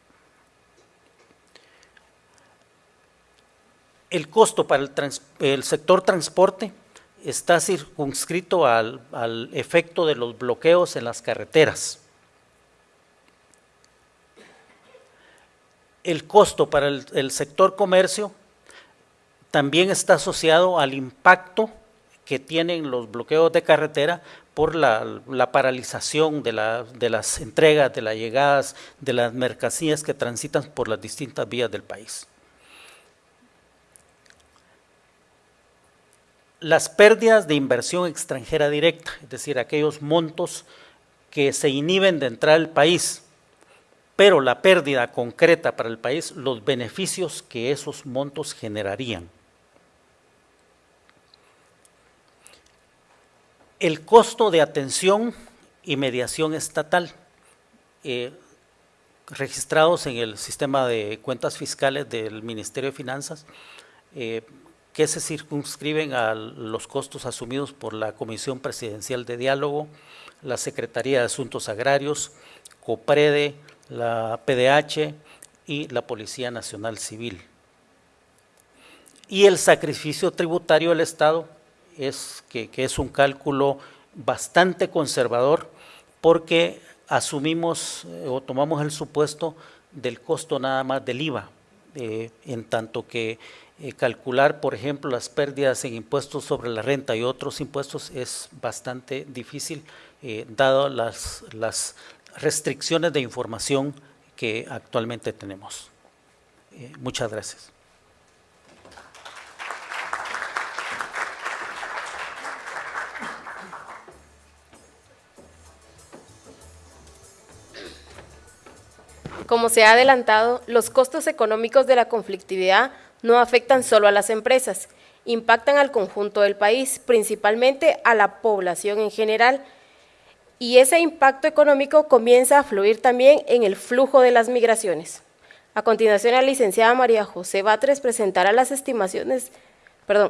El costo para el sector transporte está circunscrito al, efecto de los bloqueos en las carreteras. El costo para el, sector comercio también está asociado al impacto que tienen los bloqueos de carretera por la, paralización de, de, las entregas, de las llegadas, de las mercancías que transitan por las distintas vías del país. las pérdidas de inversión extranjera directa, es decir, aquellos montos que se inhiben de entrar al país, pero la pérdida concreta para el país, los beneficios que esos montos generarían. El costo de atención y mediación estatal, eh, registrados en el sistema de cuentas fiscales del Ministerio de Finanzas, eh, que se circunscriben a los costos asumidos por la Comisión Presidencial de Diálogo, la Secretaría de Asuntos Agrarios, COPREDE, la PDH y la Policía Nacional Civil. Y el sacrificio tributario del Estado es que, es un cálculo bastante conservador porque asumimos eh, o tomamos el supuesto del costo nada más del IVA, eh, en tanto que eh, calcular, por ejemplo, las pérdidas en impuestos sobre la renta y otros impuestos es bastante difícil, dado las, las, restricciones de información que actualmente tenemos. Eh, muchas gracias. Como se ha adelantado, los costos económicos de la conflictividad no afectan solo a las empresas, impactan al conjunto del país, principalmente a la población en general, y ese impacto económico comienza a fluir también en el flujo de las migraciones. A continuación, la licenciada María José Batres presentará las estimaciones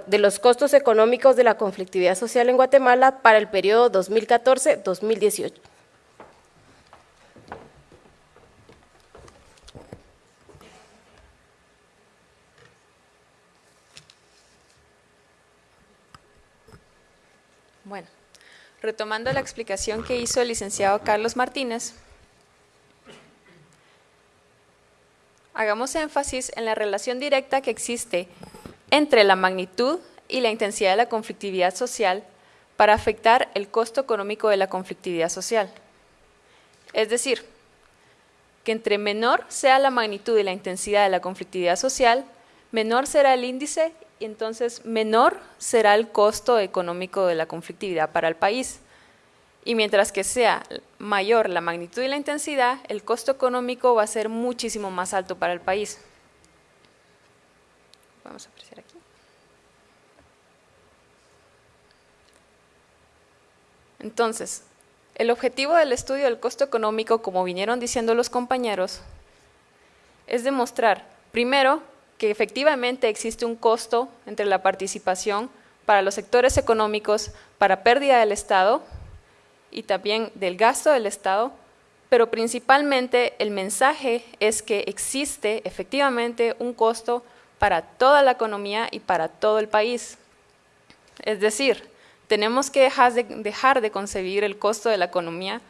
de los costos económicos de la conflictividad social en Guatemala para el periodo 2014-2018. Bueno, retomando la explicación que hizo el licenciado Carlos Martínez, hagamos énfasis en la relación directa que existe entre la magnitud y la intensidad de la conflictividad social para afectar el costo económico de la conflictividad social. Es decir, que entre menor sea la magnitud y la intensidad de la conflictividad social, menor será el índice entonces menor será el costo económico de la conflictividad para el país. Y mientras que sea mayor la magnitud y la intensidad, el costo económico va a ser muchísimo más alto para el país. Vamos a apreciar aquí. Entonces, el objetivo del estudio del costo económico, como vinieron diciendo los compañeros, es demostrar, primero, que efectivamente existe un costo entre la participación para los sectores económicos para pérdida del Estado y también del gasto del Estado pero principalmente el mensaje es que existe efectivamente un costo para toda la economía y para todo el país. Es decir, tenemos que dejar de, concebir el costo de la economía,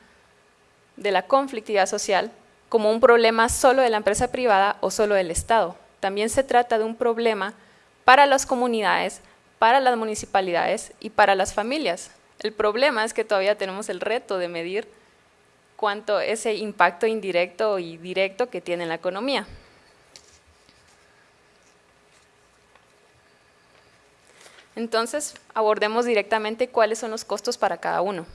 de la conflictividad social, como un problema solo de la empresa privada o solo del Estado. También se trata de un problema para las comunidades, para las municipalidades y para las familias. El problema es que todavía tenemos el reto de medir cuánto ese impacto indirecto y directo que tiene en la economía. Entonces, abordemos directamente cuáles son los costos para cada uno.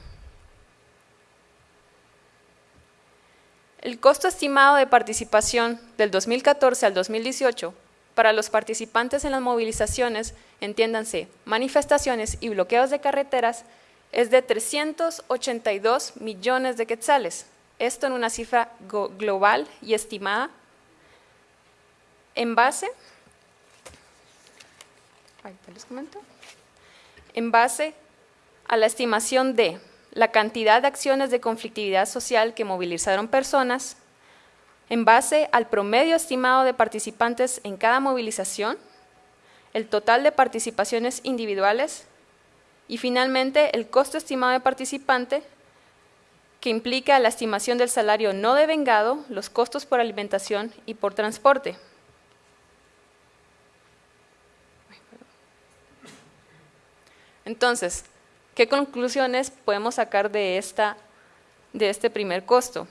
El costo estimado de participación del 2014 al 2018 para los participantes en las movilizaciones, entiéndanse, manifestaciones y bloqueos de carreteras, es de 382 millones de quetzales. Esto en una cifra global y estimada en base, en base a la estimación de la cantidad de acciones de conflictividad social que movilizaron personas, en base al promedio estimado de participantes en cada movilización, el total de participaciones individuales y finalmente el costo estimado de participante que implica la estimación del salario no devengado, los costos por alimentación y por transporte. Entonces, ¿qué conclusiones podemos sacar de, esta, de este primer costo?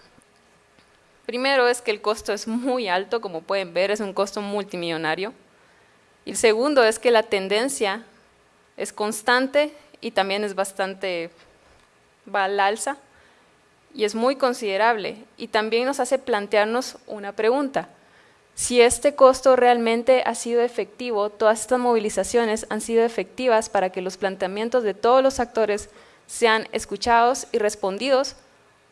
Primero es que el costo es muy alto, como pueden ver, es un costo multimillonario. Y el segundo es que la tendencia es constante y también es bastante, va al alza y es muy considerable. Y también nos hace plantearnos una pregunta. Si este costo realmente ha sido efectivo, todas estas movilizaciones han sido efectivas para que los planteamientos de todos los actores sean escuchados y respondidos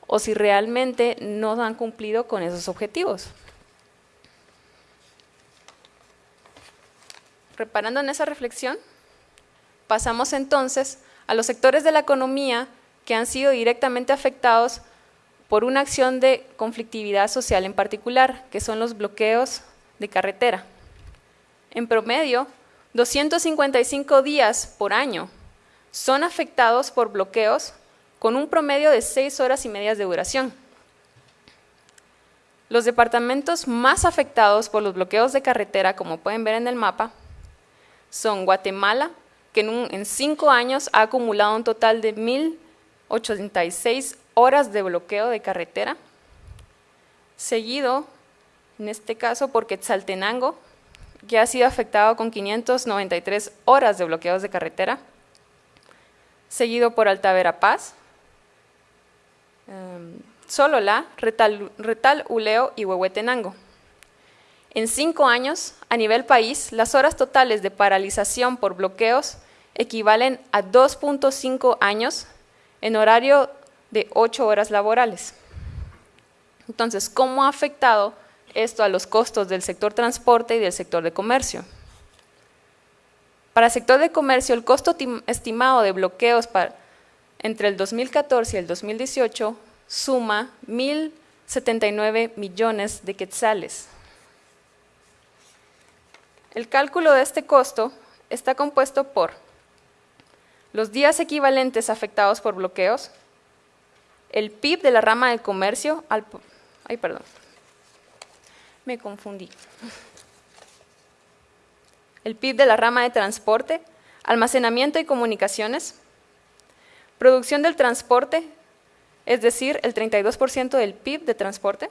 o si realmente no han cumplido con esos objetivos. Reparando en esa reflexión, pasamos entonces a los sectores de la economía que han sido directamente afectados por una acción de conflictividad social en particular, que son los bloqueos de carretera. En promedio, 255 días por año son afectados por bloqueos con un promedio de seis horas y medias de duración. Los departamentos más afectados por los bloqueos de carretera, como pueden ver en el mapa, son Guatemala, que en, cinco años ha acumulado un total de 1.086 horas de bloqueo de carretera, seguido, en este caso, por Quetzaltenango, que ha sido afectado con 593 horas de bloqueos de carretera, seguido por Alta Verapaz, Em, Solola, Retal, Retal, Uleo y Huehuetenango. En cinco años, a nivel país, las horas totales de paralización por bloqueos equivalen a 2.5 años en horario de 8 horas laborales. Entonces, ¿cómo ha afectado esto a los costos del sector transporte y del sector de comercio? Para el sector de comercio, el costo estimado de bloqueos entre el 2014 y el 2018 suma 1.079 millones de quetzales. El cálculo de este costo está compuesto por los días equivalentes afectados por bloqueos, el PIB de la rama de comercio, al, ay perdón, me confundí, el PIB de la rama de transporte, almacenamiento y comunicaciones, Producción del transporte, es decir, el 32% del PIB de transporte,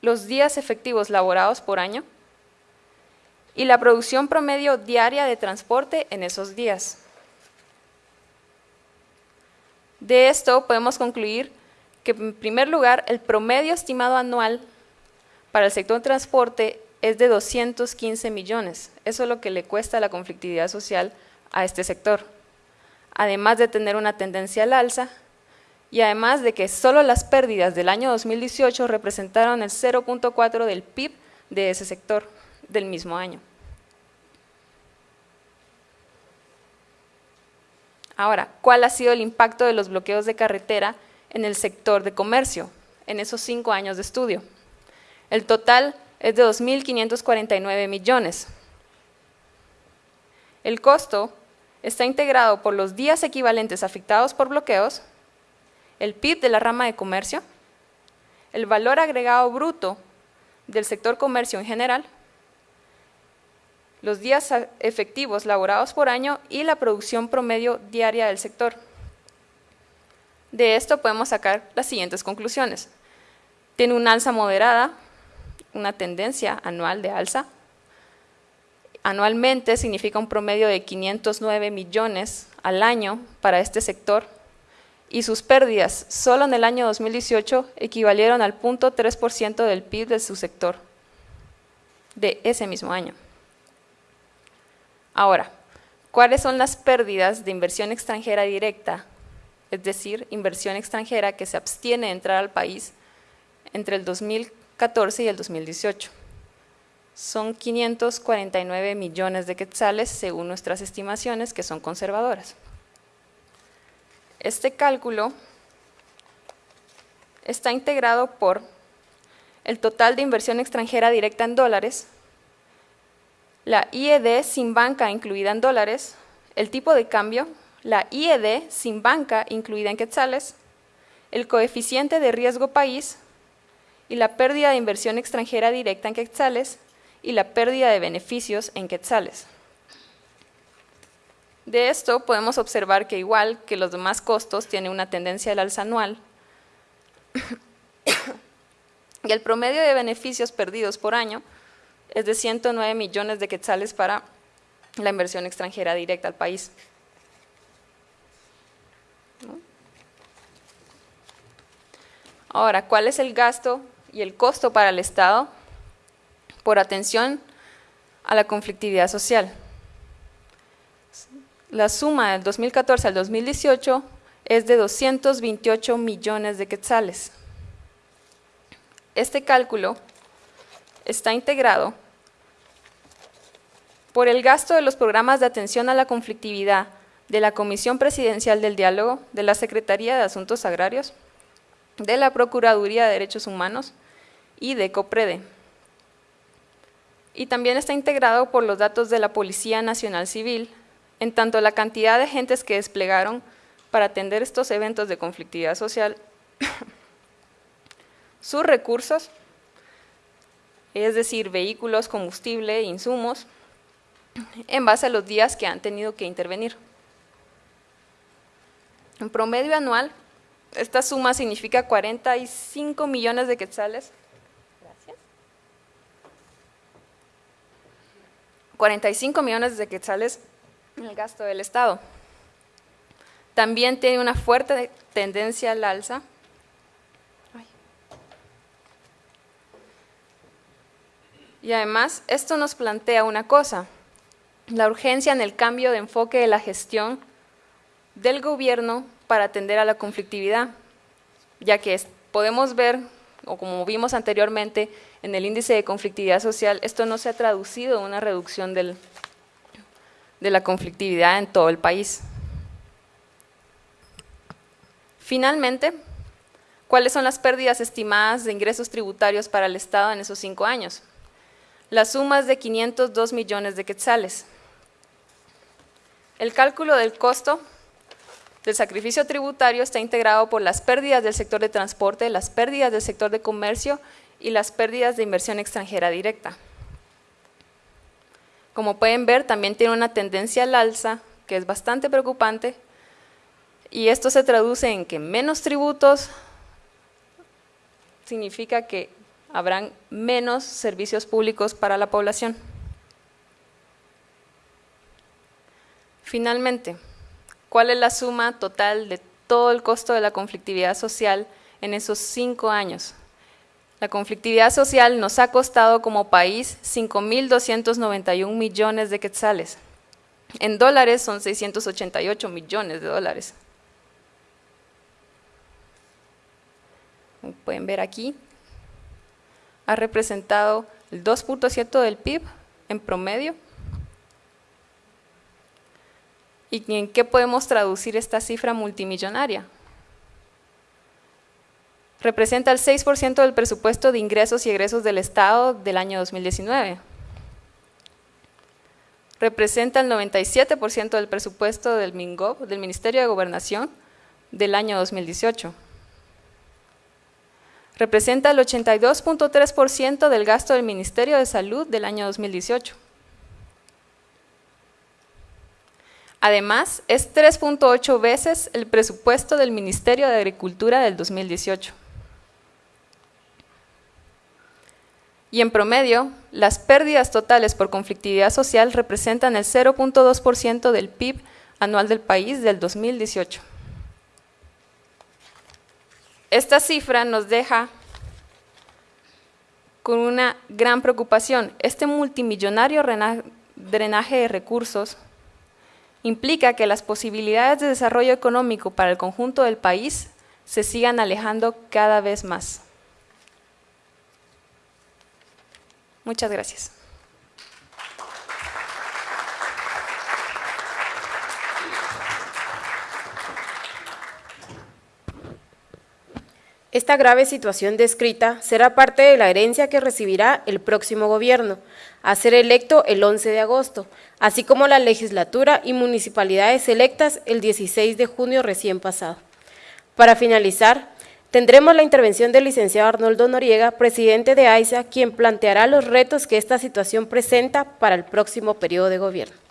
los días efectivos laborados por año. Y la producción promedio diaria de transporte en esos días. De esto podemos concluir que en primer lugar el promedio estimado anual para el sector transporte es de 215 millones. Eso es lo que le cuesta la conflictividad social a este sector además de tener una tendencia al alza, y además de que solo las pérdidas del año 2018 representaron el 0.4 del PIB de ese sector del mismo año. Ahora, ¿cuál ha sido el impacto de los bloqueos de carretera en el sector de comercio? en esos cinco años de estudio. El total es de 2.549 millones. El costo está integrado por los días equivalentes afectados por bloqueos, el PIB de la rama de comercio, el valor agregado bruto del sector comercio en general, los días efectivos laborados por año y la producción promedio diaria del sector. De esto podemos sacar las siguientes conclusiones. Tiene una alza moderada, una tendencia anual de alza. Anualmente significa un promedio de 509 millones al año para este sector y sus pérdidas solo en el año 2018 equivalieron al 0.3% del PIB de su sector de ese mismo año. Ahora, ¿cuáles son las pérdidas de inversión extranjera directa? Es decir, inversión extranjera que se abstiene de entrar al país entre el 2014 y el 2018. Son 549 millones de quetzales según nuestras estimaciones que son conservadoras. Este cálculo está integrado por el total de inversión extranjera directa en dólares, la IED sin banca incluida en dólares, el tipo de cambio, la IED sin banca incluida en quetzales, el coeficiente de riesgo país. Y la pérdida de inversión extranjera directa en quetzales y la pérdida de beneficios en quetzales. De esto podemos observar que igual que los demás costos tiene una tendencia al alza anual. *coughs* Y el promedio de beneficios perdidos por año es de 109 millones de quetzales para la inversión extranjera directa al país. Ahora, ¿cuál es el gasto y el costo para el Estado por atención a la conflictividad social? La suma del 2014 al 2018 es de 228 millones de quetzales. Este cálculo está integrado por el gasto de los programas de atención a la conflictividad de la Comisión Presidencial del Diálogo, de la Secretaría de Asuntos Agrarios, de la Procuraduría de Derechos Humanos y de COPREDE. Y también está integrado por los datos de la Policía Nacional Civil, en tanto la cantidad de agentes que desplegaron para atender estos eventos de conflictividad social, *coughs* sus recursos, es decir, vehículos, combustible, insumos, en base a los días que han tenido que intervenir. En promedio anual, esta suma significa 45 millones de quetzales. Gracias. 45 millones de quetzales en el gasto del Estado. También tiene una fuerte tendencia al alza. Y además, esto nos plantea una cosa, la urgencia en el cambio de enfoque de la gestión del gobierno para atender a la conflictividad, ya que podemos ver, o como vimos anteriormente en el índice de conflictividad social, esto no se ha traducido en una reducción de la conflictividad en todo el país. Finalmente, ¿cuáles son las pérdidas estimadas de ingresos tributarios para el Estado en esos cinco años? La suma es de 502 millones de quetzales. El cálculo del costo del sacrificio tributario está integrado por las pérdidas del sector de transporte, las pérdidas del sector de comercio y las pérdidas de inversión extranjera directa. Como pueden ver, también tiene una tendencia al alza, que es bastante preocupante, y esto se traduce en que menos tributos significa que habrán menos servicios públicos para la población. Finalmente, ¿cuál es la suma total de todo el costo de la conflictividad social en esos cinco años? La conflictividad social nos ha costado como país 5.291 millones de quetzales. En dólares son 688 millones de dólares. Como pueden ver aquí, ha representado el 2.7 del PIB en promedio ¿Y en qué podemos traducir esta cifra multimillonaria? representa el 6% del presupuesto de ingresos y egresos del Estado del año 2019. Representa el 97% del presupuesto del MINGOV, del Ministerio de Gobernación, del año 2018. Representa el 82.3% del gasto del Ministerio de Salud del año 2018. Además, es 3.8 veces el presupuesto del Ministerio de Agricultura del 2018. Y en promedio, las pérdidas totales por conflictividad social representan el 0.2% del PIB anual del país del 2018. Esta cifra nos deja con una gran preocupación. Este multimillonario drenaje de recursos implica que las posibilidades de desarrollo económico para el conjunto del país se sigan alejando cada vez más. Muchas gracias. Esta grave situación descrita será parte de la herencia que recibirá el próximo gobierno, a ser electo el 11 de agosto, así como la legislatura y municipalidades electas el 16 de junio recién pasado. Para finalizar, tendremos la intervención del licenciado Arnoldo Noriega, presidente de AISA, quien planteará los retos que esta situación presenta para el próximo periodo de gobierno.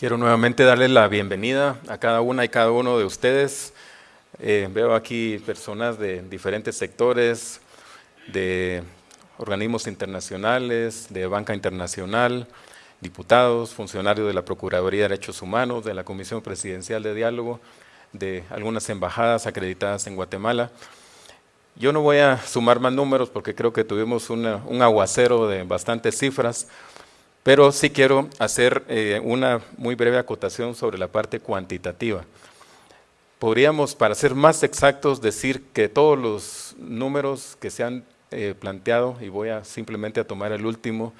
Quiero nuevamente darles la bienvenida a cada una y cada uno de ustedes. Eh, veo aquí personas de diferentes sectores, de organismos internacionales, de banca internacional, diputados, funcionarios de la Procuraduría de Derechos Humanos, de la Comisión Presidencial de Diálogo, de algunas embajadas acreditadas en Guatemala. Yo no voy a sumar más números porque creo que tuvimos un aguacero de bastantes cifras, pero sí quiero hacer eh, una muy breve acotación sobre la parte cuantitativa. Podríamos, para ser más exactos, decir que todos los números que se han eh, planteado, y voy a simplemente a tomar el último,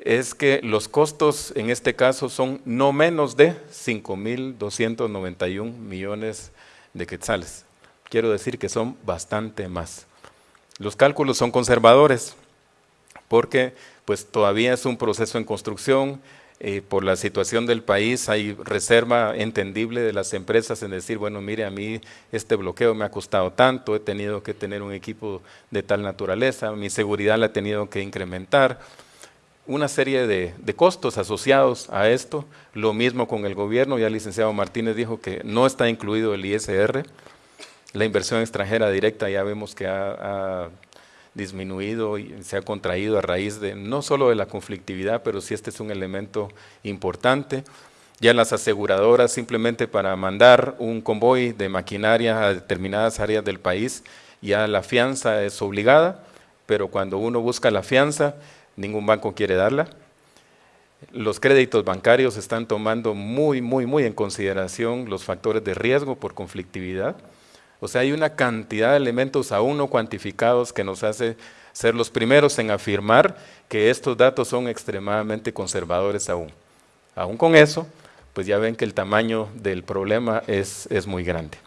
es que los costos en este caso son no menos de 5.291 millones de quetzales. Quiero decir que son bastante más. Los cálculos son conservadores porque pues todavía es un proceso en construcción, eh, por la situación del país hay reserva entendible de las empresas en decir, bueno, mire, a mí este bloqueo me ha costado tanto, he tenido que tener un equipo de tal naturaleza, mi seguridad la he tenido que incrementar, una serie de, de costos asociados a esto, lo mismo con el gobierno, ya el licenciado Martínez dijo que no está incluido el ISR, la inversión extranjera directa ya vemos que ha disminuido y se ha contraído a raíz de no solo de la conflictividad, pero sí este es un elemento importante. Ya las aseguradoras simplemente para mandar un convoy de maquinaria a determinadas áreas del país, ya la fianza es obligada, pero cuando uno busca la fianza, ningún banco quiere darla. Los créditos bancarios están tomando muy, muy, muy en consideración los factores de riesgo por conflictividad. O sea, hay una cantidad de elementos aún no cuantificados que nos hace ser los primeros en afirmar que estos datos son extremadamente conservadores aún. Aún con eso, pues ya ven que el tamaño del problema es, muy grande.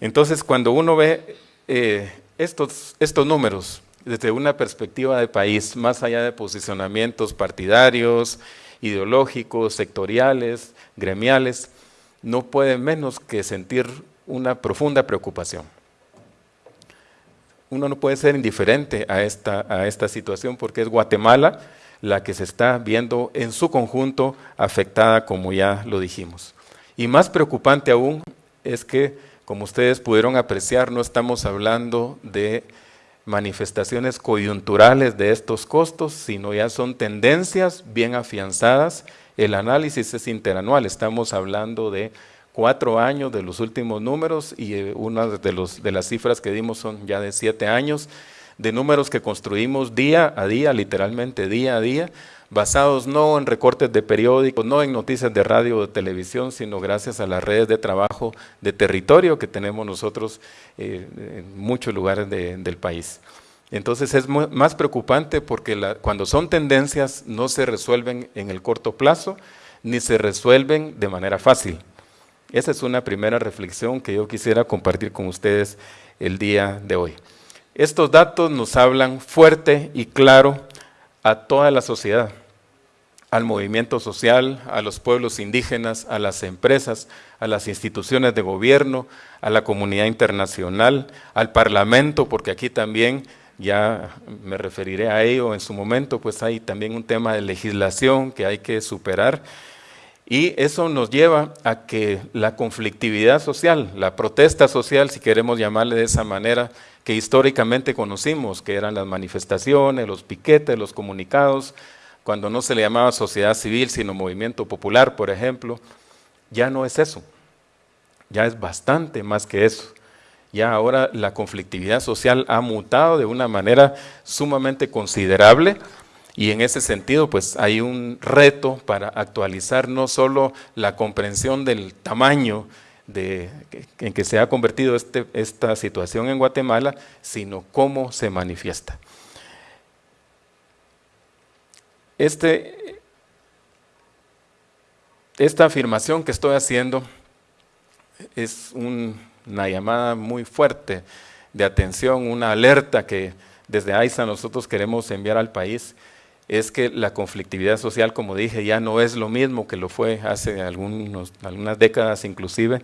Entonces, cuando uno ve eh, estos, estos números desde una perspectiva de país, más allá de posicionamientos partidarios, ideológicos, sectoriales, gremiales, no puede menos que sentir una profunda preocupación. Uno no puede ser indiferente a esta, a esta situación porque es Guatemala la que se está viendo en su conjunto afectada, como ya lo dijimos. Y más preocupante aún es que, como ustedes pudieron apreciar, no estamos hablando de manifestaciones coyunturales de estos costos, sino ya son tendencias bien afianzadas. El análisis es interanual, estamos hablando de cuatro años de los últimos números y eh, una de, los, de las cifras que dimos son ya de siete años, de números que construimos día a día, literalmente día a día, basados no en recortes de periódicos, no en noticias de radio o de televisión, sino gracias a las redes de trabajo de territorio que tenemos nosotros eh, en muchos lugares del país. Entonces es más preocupante porque cuando son tendencias no se resuelven en el corto plazo ni se resuelven de manera fácil. Esa es una primera reflexión que yo quisiera compartir con ustedes el día de hoy. Estos datos nos hablan fuerte y claro a toda la sociedad, al movimiento social, a los pueblos indígenas, a las empresas, a las instituciones de gobierno, a la comunidad internacional, al parlamento, porque aquí también ya me referiré a ello en su momento, pues hay también un tema de legislación que hay que superar y eso nos lleva a que la conflictividad social, la protesta social, si queremos llamarle de esa manera, que históricamente conocimos, que eran las manifestaciones, los piquetes, los comunicados, cuando no se le llamaba sociedad civil, sino movimiento popular, por ejemplo, ya no es eso, ya es bastante más que eso. Ya ahora la conflictividad social ha mutado de una manera sumamente considerable y en ese sentido, pues hay un reto para actualizar no solo la comprensión del tamaño en que se ha convertido este, esta situación en Guatemala, sino cómo se manifiesta. Este, esta afirmación que estoy haciendo es una llamada muy fuerte de atención, una alerta que desde AISA nosotros queremos enviar al país, es que la conflictividad social, como dije, ya no es lo mismo que lo fue hace algunas décadas inclusive,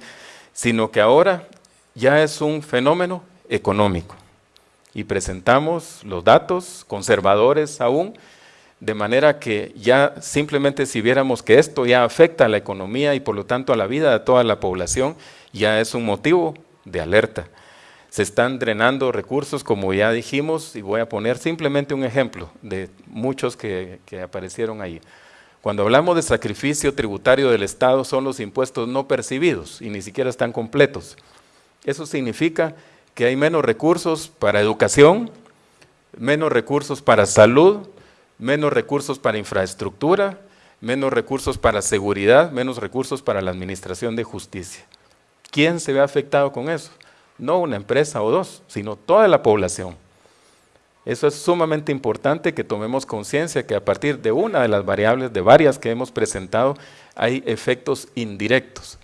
sino que ahora ya es un fenómeno económico. Y presentamos los datos conservadores aún, de manera que ya simplemente si viéramos que esto ya afecta a la economía y por lo tanto a la vida de toda la población, ya es un motivo de alerta se están drenando recursos, como ya dijimos, y voy a poner simplemente un ejemplo de muchos que, aparecieron ahí. Cuando hablamos de sacrificio tributario del Estado, son los impuestos no percibidos y ni siquiera están completos. Eso significa que hay menos recursos para educación, menos recursos para salud, menos recursos para infraestructura, menos recursos para seguridad, menos recursos para la administración de justicia. ¿Quién se ve afectado con eso? No una empresa o dos, sino toda la población. Eso es sumamente importante que tomemos conciencia que a partir de una de las variables, de varias que hemos presentado, hay efectos indirectos.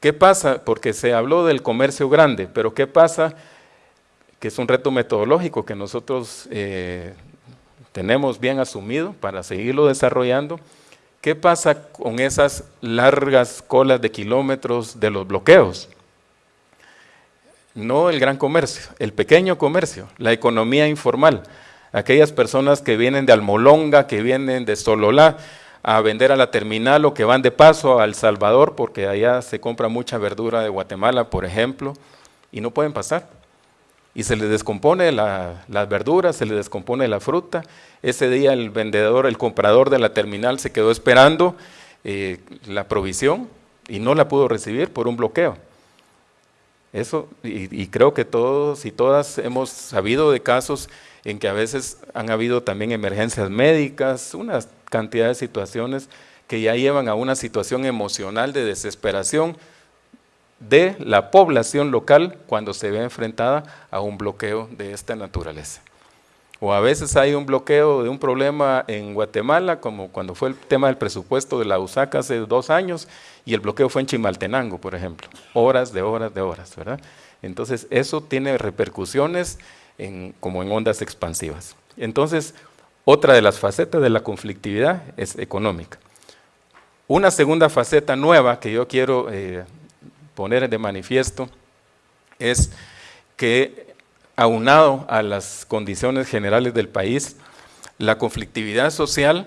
¿Qué pasa? Porque se habló del comercio grande, pero ¿qué pasa? Que es un reto metodológico que nosotros eh, tenemos bien asumido para seguirlo desarrollando. ¿Qué pasa con esas largas colas de kilómetros de los bloqueos? No el gran comercio, el pequeño comercio, la economía informal, aquellas personas que vienen de Almolonga, que vienen de Sololá a vender a la terminal o que van de paso a El Salvador, porque allá se compra mucha verdura de Guatemala, por ejemplo, y no pueden pasar. Y se les descompone la, las verduras, se les descompone la fruta. Ese día el vendedor, el comprador de la terminal se quedó esperando eh, la provisión y no la pudo recibir por un bloqueo. Eso, y, creo que todos y todas hemos sabido de casos en que a veces han habido también emergencias médicas, una cantidad de situaciones que ya llevan a una situación emocional de desesperación de la población local cuando se ve enfrentada a un bloqueo de esta naturaleza. O a veces hay un bloqueo de un problema en Guatemala, como cuando fue el tema del presupuesto de la USAC hace dos años, y el bloqueo fue en Chimaltenango, por ejemplo. Horas de horas de horas, ¿verdad? Entonces, eso tiene repercusiones como en ondas expansivas. Entonces, otra de las facetas de la conflictividad es económica. Una segunda faceta nueva que yo quiero eh, poner de manifiesto es que aunado a las condiciones generales del país, la conflictividad social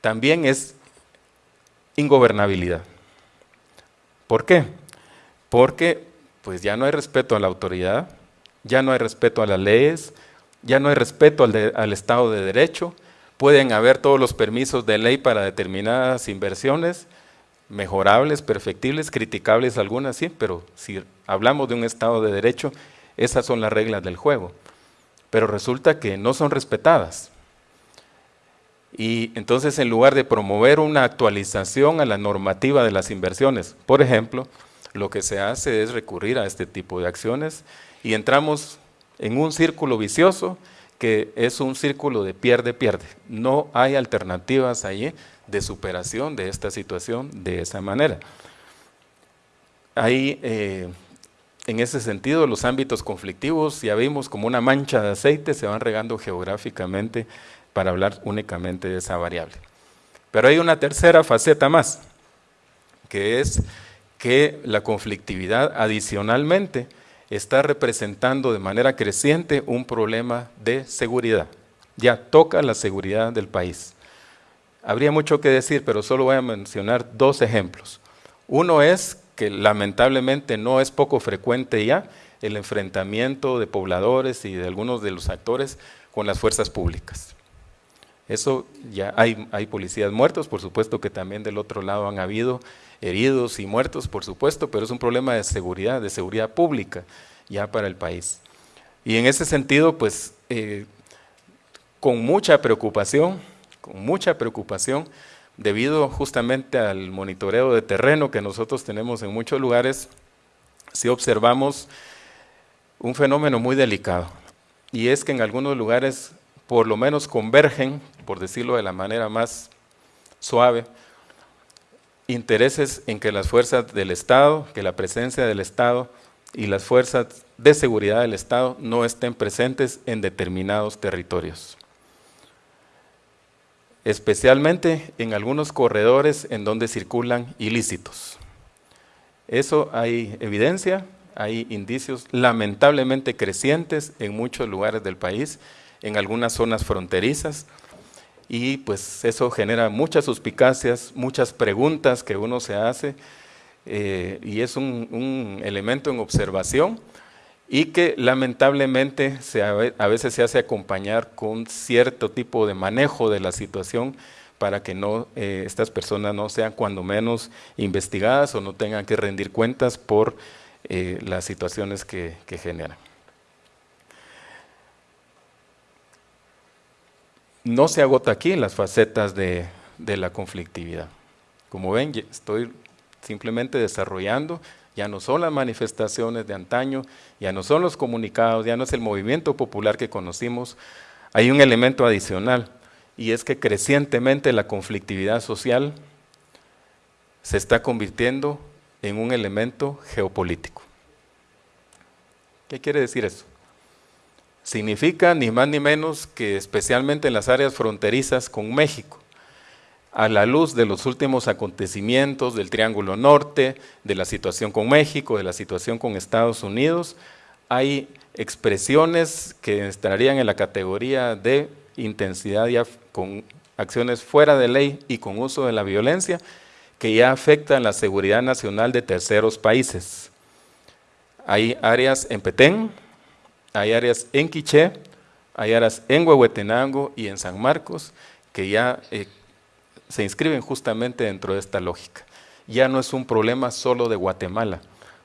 también es ingobernabilidad. ¿Por qué? Porque pues ya no hay respeto a la autoridad, ya no hay respeto a las leyes, ya no hay respeto al, Estado de Derecho, pueden haber todos los permisos de ley para determinadas inversiones, mejorables, perfectibles, criticables algunas, sí, pero si hablamos de un Estado de Derecho, esas son las reglas del juego. Pero resulta que no son respetadas. Y entonces en lugar de promover una actualización a la normativa de las inversiones, por ejemplo, lo que se hace es recurrir a este tipo de acciones y entramos en un círculo vicioso que es un círculo de pierde-pierde. No hay alternativas allí de superación de esta situación de esa manera. Eh, en ese sentido, los ámbitos conflictivos, ya vimos como una mancha de aceite, se van regando geográficamente para hablar únicamente de esa variable. Pero hay una tercera faceta más, que es que la conflictividad adicionalmente está representando de manera creciente un problema de seguridad. Ya toca la seguridad del país. Habría mucho que decir, pero solo voy a mencionar dos ejemplos. Uno es que lamentablemente no es poco frecuente ya el enfrentamiento de pobladores y de algunos de los actores con las fuerzas públicas. Eso ya hay, hay policías muertos, por supuesto que también del otro lado han habido heridos y muertos, por supuesto, pero es un problema de seguridad, de seguridad pública ya para el país. Y en ese sentido, pues, eh, con mucha preocupación, con mucha preocupación, debido justamente al monitoreo de terreno que nosotros tenemos en muchos lugares, si observamos un fenómeno muy delicado, y es que en algunos lugares por lo menos convergen, por decirlo de la manera más suave, intereses en que las fuerzas del Estado, que la presencia del Estado y las fuerzas de seguridad del Estado no estén presentes en determinados territorios. Especialmente en algunos corredores en donde circulan ilícitos. Eso hay evidencia, hay indicios lamentablemente crecientes en muchos lugares del país, en algunas zonas fronterizas, y pues eso genera muchas suspicacias, muchas preguntas que uno se hace eh, y es un, elemento en observación y que lamentablemente a veces se hace acompañar con cierto tipo de manejo de la situación para que no, eh, estas personas no sean cuando menos investigadas o no tengan que rendir cuentas por eh, las situaciones que generan. no se agota aquí las facetas de, la conflictividad. Como ven, estoy simplemente desarrollando, ya no son las manifestaciones de antaño, ya no son los comunicados, ya no es el movimiento popular que conocimos, hay un elemento adicional y es que crecientemente la conflictividad social se está convirtiendo en un elemento geopolítico. ¿Qué quiere decir eso? significa ni más ni menos que especialmente en las áreas fronterizas con México, a la luz de los últimos acontecimientos del Triángulo Norte, de la situación con México, de la situación con Estados Unidos, hay expresiones que estarían en la categoría de intensidad ya con acciones fuera de ley y con uso de la violencia que ya afectan la seguridad nacional de terceros países. Hay áreas en Petén, hay áreas en Quiché, hay áreas en Huehuetenango y en San Marcos que ya eh, se inscriben justamente dentro de esta lógica. Ya no es un problema solo de Guatemala,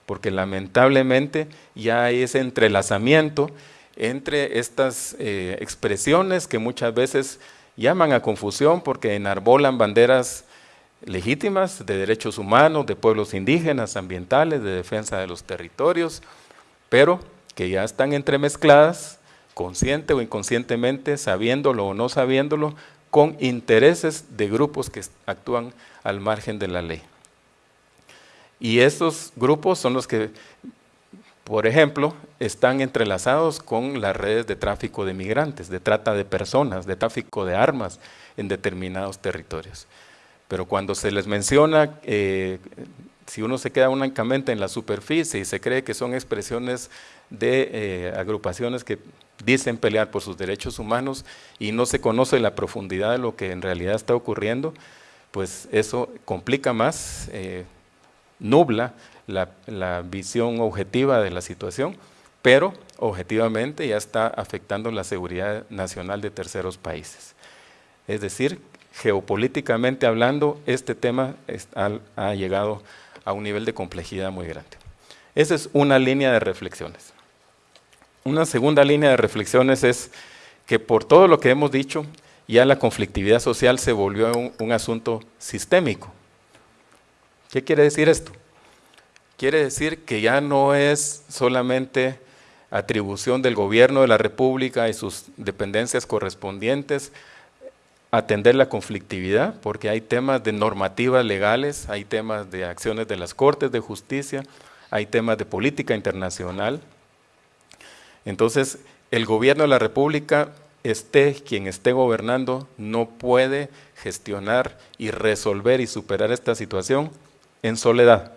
porque lamentablemente ya hay ese entrelazamiento entre estas eh, expresiones que muchas veces llaman a confusión porque enarbolan banderas legítimas de derechos humanos, de pueblos indígenas, ambientales, de defensa de los territorios, pero que ya están entremezcladas, consciente o inconscientemente, sabiéndolo o no sabiéndolo, con intereses de grupos que actúan al margen de la ley. Y estos grupos son los que, por ejemplo, están entrelazados con las redes de tráfico de migrantes, de trata de personas, de tráfico de armas en determinados territorios. Pero cuando se les menciona eh, si uno se queda únicamente en la superficie y se cree que son expresiones de eh, agrupaciones que dicen pelear por sus derechos humanos y no se conoce la profundidad de lo que en realidad está ocurriendo, pues eso complica más, eh, nubla la, la visión objetiva de la situación, pero objetivamente ya está afectando la seguridad nacional de terceros países. Es decir, geopolíticamente hablando, este tema ha llegado a un nivel de complejidad muy grande. Esa es una línea de reflexiones. Una segunda línea de reflexiones es que por todo lo que hemos dicho, ya la conflictividad social se volvió un, asunto sistémico. ¿Qué quiere decir esto? Quiere decir que ya no es solamente atribución del gobierno de la República y sus dependencias correspondientes atender la conflictividad, porque hay temas de normativas legales, hay temas de acciones de las Cortes de Justicia, hay temas de política internacional. Entonces, el gobierno de la República, esté quien esté gobernando, no puede gestionar y resolver y superar esta situación en soledad.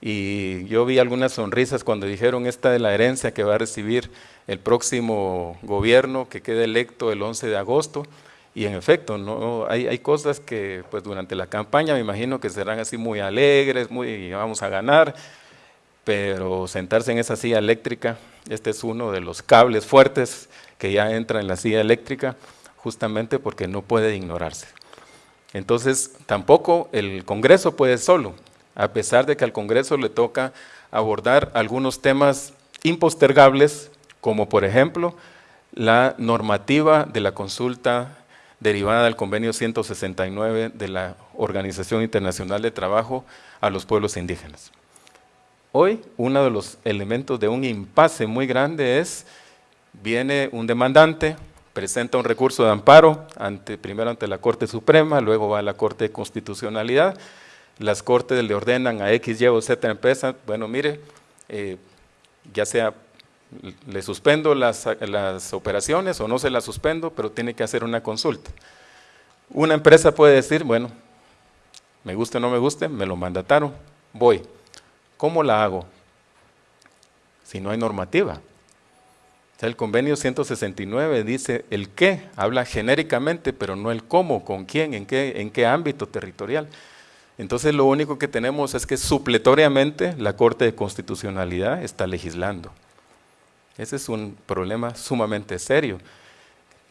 Y yo vi algunas sonrisas cuando dijeron esta de la herencia que va a recibir el próximo gobierno que quede electo el 11 de agosto. Y en efecto, no hay, hay cosas que pues durante la campaña me imagino que serán así muy alegres, muy vamos a ganar, pero sentarse en esa silla eléctrica, este es uno de los cables fuertes que ya entra en la silla eléctrica, justamente porque no puede ignorarse. Entonces, tampoco el Congreso puede solo, a pesar de que al Congreso le toca abordar algunos temas impostergables, como por ejemplo la normativa de la consulta derivada del convenio 169 de la Organización Internacional de Trabajo a los pueblos indígenas. Hoy, uno de los elementos de un impasse muy grande es, viene un demandante, presenta un recurso de amparo, ante, primero ante la Corte Suprema, luego va a la Corte de Constitucionalidad, las cortes le ordenan a X, Y o Z empresa, bueno, mire, eh, ya sea le suspendo las, las operaciones o no se las suspendo, pero tiene que hacer una consulta. Una empresa puede decir, bueno, me guste o no me guste, me lo mandataron, voy. ¿Cómo la hago? Si no hay normativa. el convenio 169 dice el qué, habla genéricamente, pero no el cómo, con quién, en qué, en qué ámbito territorial. Entonces lo único que tenemos es que supletoriamente la Corte de Constitucionalidad está legislando. Ese es un problema sumamente serio.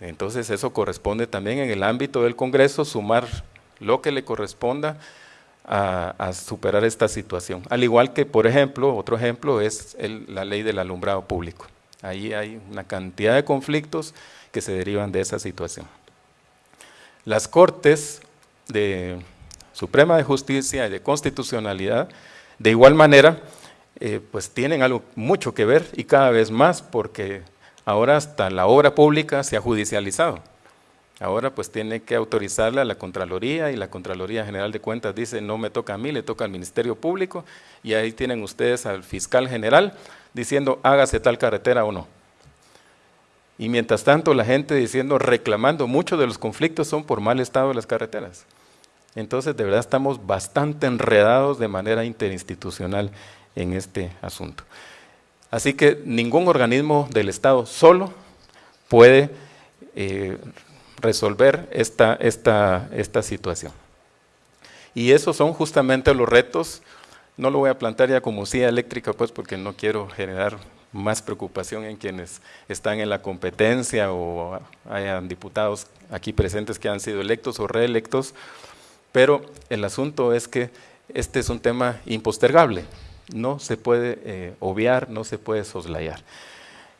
Entonces eso corresponde también en el ámbito del Congreso sumar lo que le corresponda a, superar esta situación. Al igual que, por ejemplo, otro ejemplo es la ley del alumbrado público. Ahí hay una cantidad de conflictos que se derivan de esa situación. Las Cortes de Suprema de Justicia y de Constitucionalidad, de igual manera, eh, pues tienen algo mucho que ver y cada vez más porque ahora hasta la obra pública se ha judicializado. Ahora pues tiene que autorizarla a la Contraloría y la Contraloría General de Cuentas dice no me toca a mí, le toca al Ministerio Público y ahí tienen ustedes al fiscal general diciendo hágase tal carretera o no. Y mientras tanto la gente diciendo, reclamando, muchos de los conflictos son por mal estado de las carreteras. Entonces, de verdad estamos bastante enredados de manera interinstitucional en este asunto. Así que ningún organismo del Estado solo puede eh, resolver esta, esta, esta situación. Y esos son justamente los retos, no lo voy a plantear ya como silla eléctrica, pues porque no quiero generar más preocupación en quienes están en la competencia o hayan diputados aquí presentes que han sido electos o reelectos, pero el asunto es que este es un tema impostergable, no se puede eh, obviar, no se puede soslayar.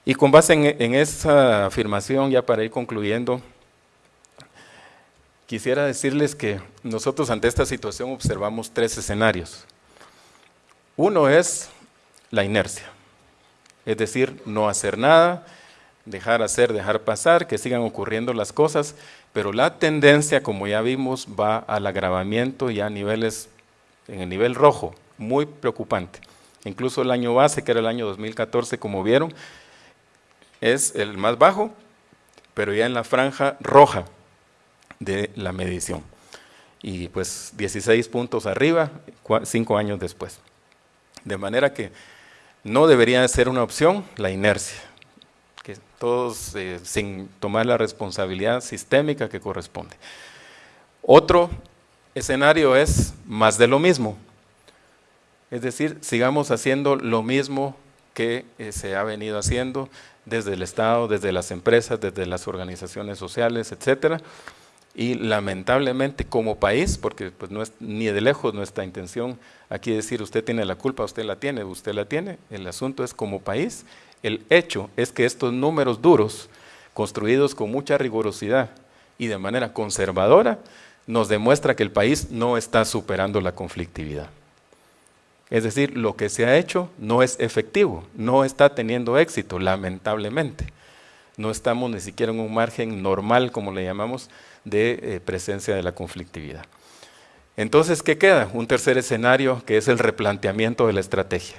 Y con base en, esa afirmación, ya para ir concluyendo, quisiera decirles que nosotros ante esta situación observamos tres escenarios. Uno es la inercia, es decir, no hacer nada, dejar hacer, dejar pasar, que sigan ocurriendo las cosas, pero la tendencia, como ya vimos, va al agravamiento ya a niveles, en el nivel rojo, muy preocupante. Incluso el año base, que era el año 2014, como vieron, es el más bajo, pero ya en la franja roja de la medición. Y pues 16 puntos arriba, cinco años después. De manera que no debería ser una opción la inercia que todos eh, sin tomar la responsabilidad sistémica que corresponde. Otro escenario es más de lo mismo, es decir, sigamos haciendo lo mismo que eh, se ha venido haciendo desde el Estado, desde las empresas, desde las organizaciones sociales, etcétera, y lamentablemente como país, porque pues no es ni de lejos nuestra intención aquí decir usted tiene la culpa, usted la tiene, usted la tiene, el asunto es como país el hecho es que estos números duros, construidos con mucha rigurosidad y de manera conservadora, nos demuestra que el país no está superando la conflictividad. Es decir, lo que se ha hecho no es efectivo, no está teniendo éxito, lamentablemente. No estamos ni siquiera en un margen normal, como le llamamos, de eh, presencia de la conflictividad. Entonces, ¿qué queda? Un tercer escenario que es el replanteamiento de la estrategia.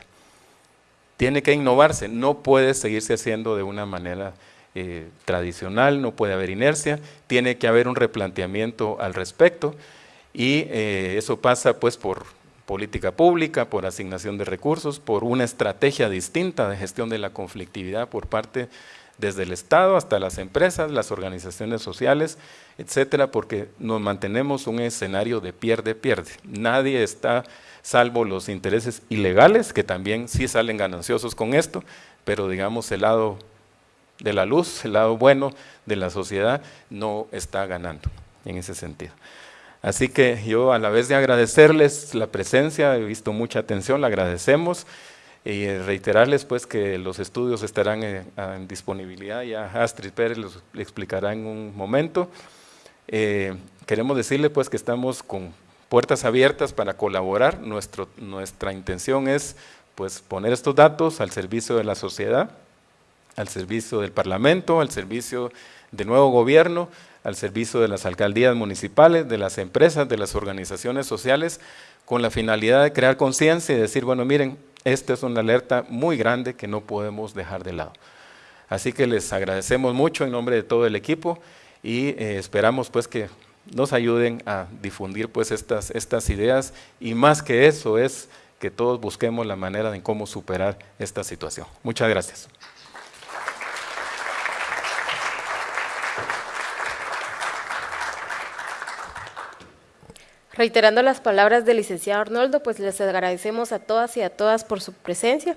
Tiene que innovarse, no puede seguirse haciendo de una manera eh, tradicional, no puede haber inercia, tiene que haber un replanteamiento al respecto y eh, eso pasa pues por política pública, por asignación de recursos, por una estrategia distinta de gestión de la conflictividad por parte desde el Estado hasta las empresas, las organizaciones sociales, etcétera, porque nos mantenemos un escenario de pierde-pierde. Nadie está, salvo los intereses ilegales, que también sí salen gananciosos con esto, pero digamos el lado de la luz, el lado bueno de la sociedad, no está ganando en ese sentido. Así que yo a la vez de agradecerles la presencia, he visto mucha atención, la agradecemos y reiterarles pues que los estudios estarán en, disponibilidad, ya Astrid Pérez los explicará en un momento. Eh, queremos decirle pues que estamos con puertas abiertas para colaborar, Nuestro, nuestra intención es pues poner estos datos al servicio de la sociedad, al servicio del Parlamento, al servicio del nuevo gobierno, al servicio de las alcaldías municipales, de las empresas, de las organizaciones sociales, con la finalidad de crear conciencia y decir, bueno, miren, esta es una alerta muy grande que no podemos dejar de lado. Así que les agradecemos mucho en nombre de todo el equipo y eh, esperamos pues que nos ayuden a difundir pues estas, estas ideas y más que eso es que todos busquemos la manera de cómo superar esta situación. Muchas gracias. Reiterando las palabras del licenciado Arnoldo, pues les agradecemos a todas y a todas por su presencia.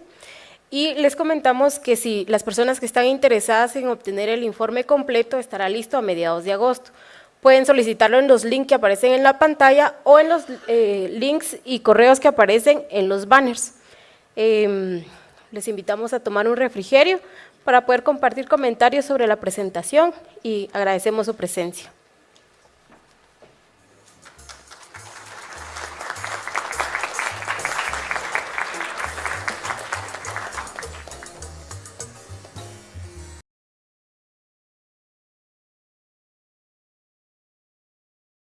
Y les comentamos que si las personas que están interesadas en obtener el informe completo estará listo a mediados de agosto. Pueden solicitarlo en los links que aparecen en la pantalla o en los eh, links y correos que aparecen en los banners. Em, les invitamos a tomar un refrigerio para poder compartir comentarios sobre la presentación y agradecemos su presencia.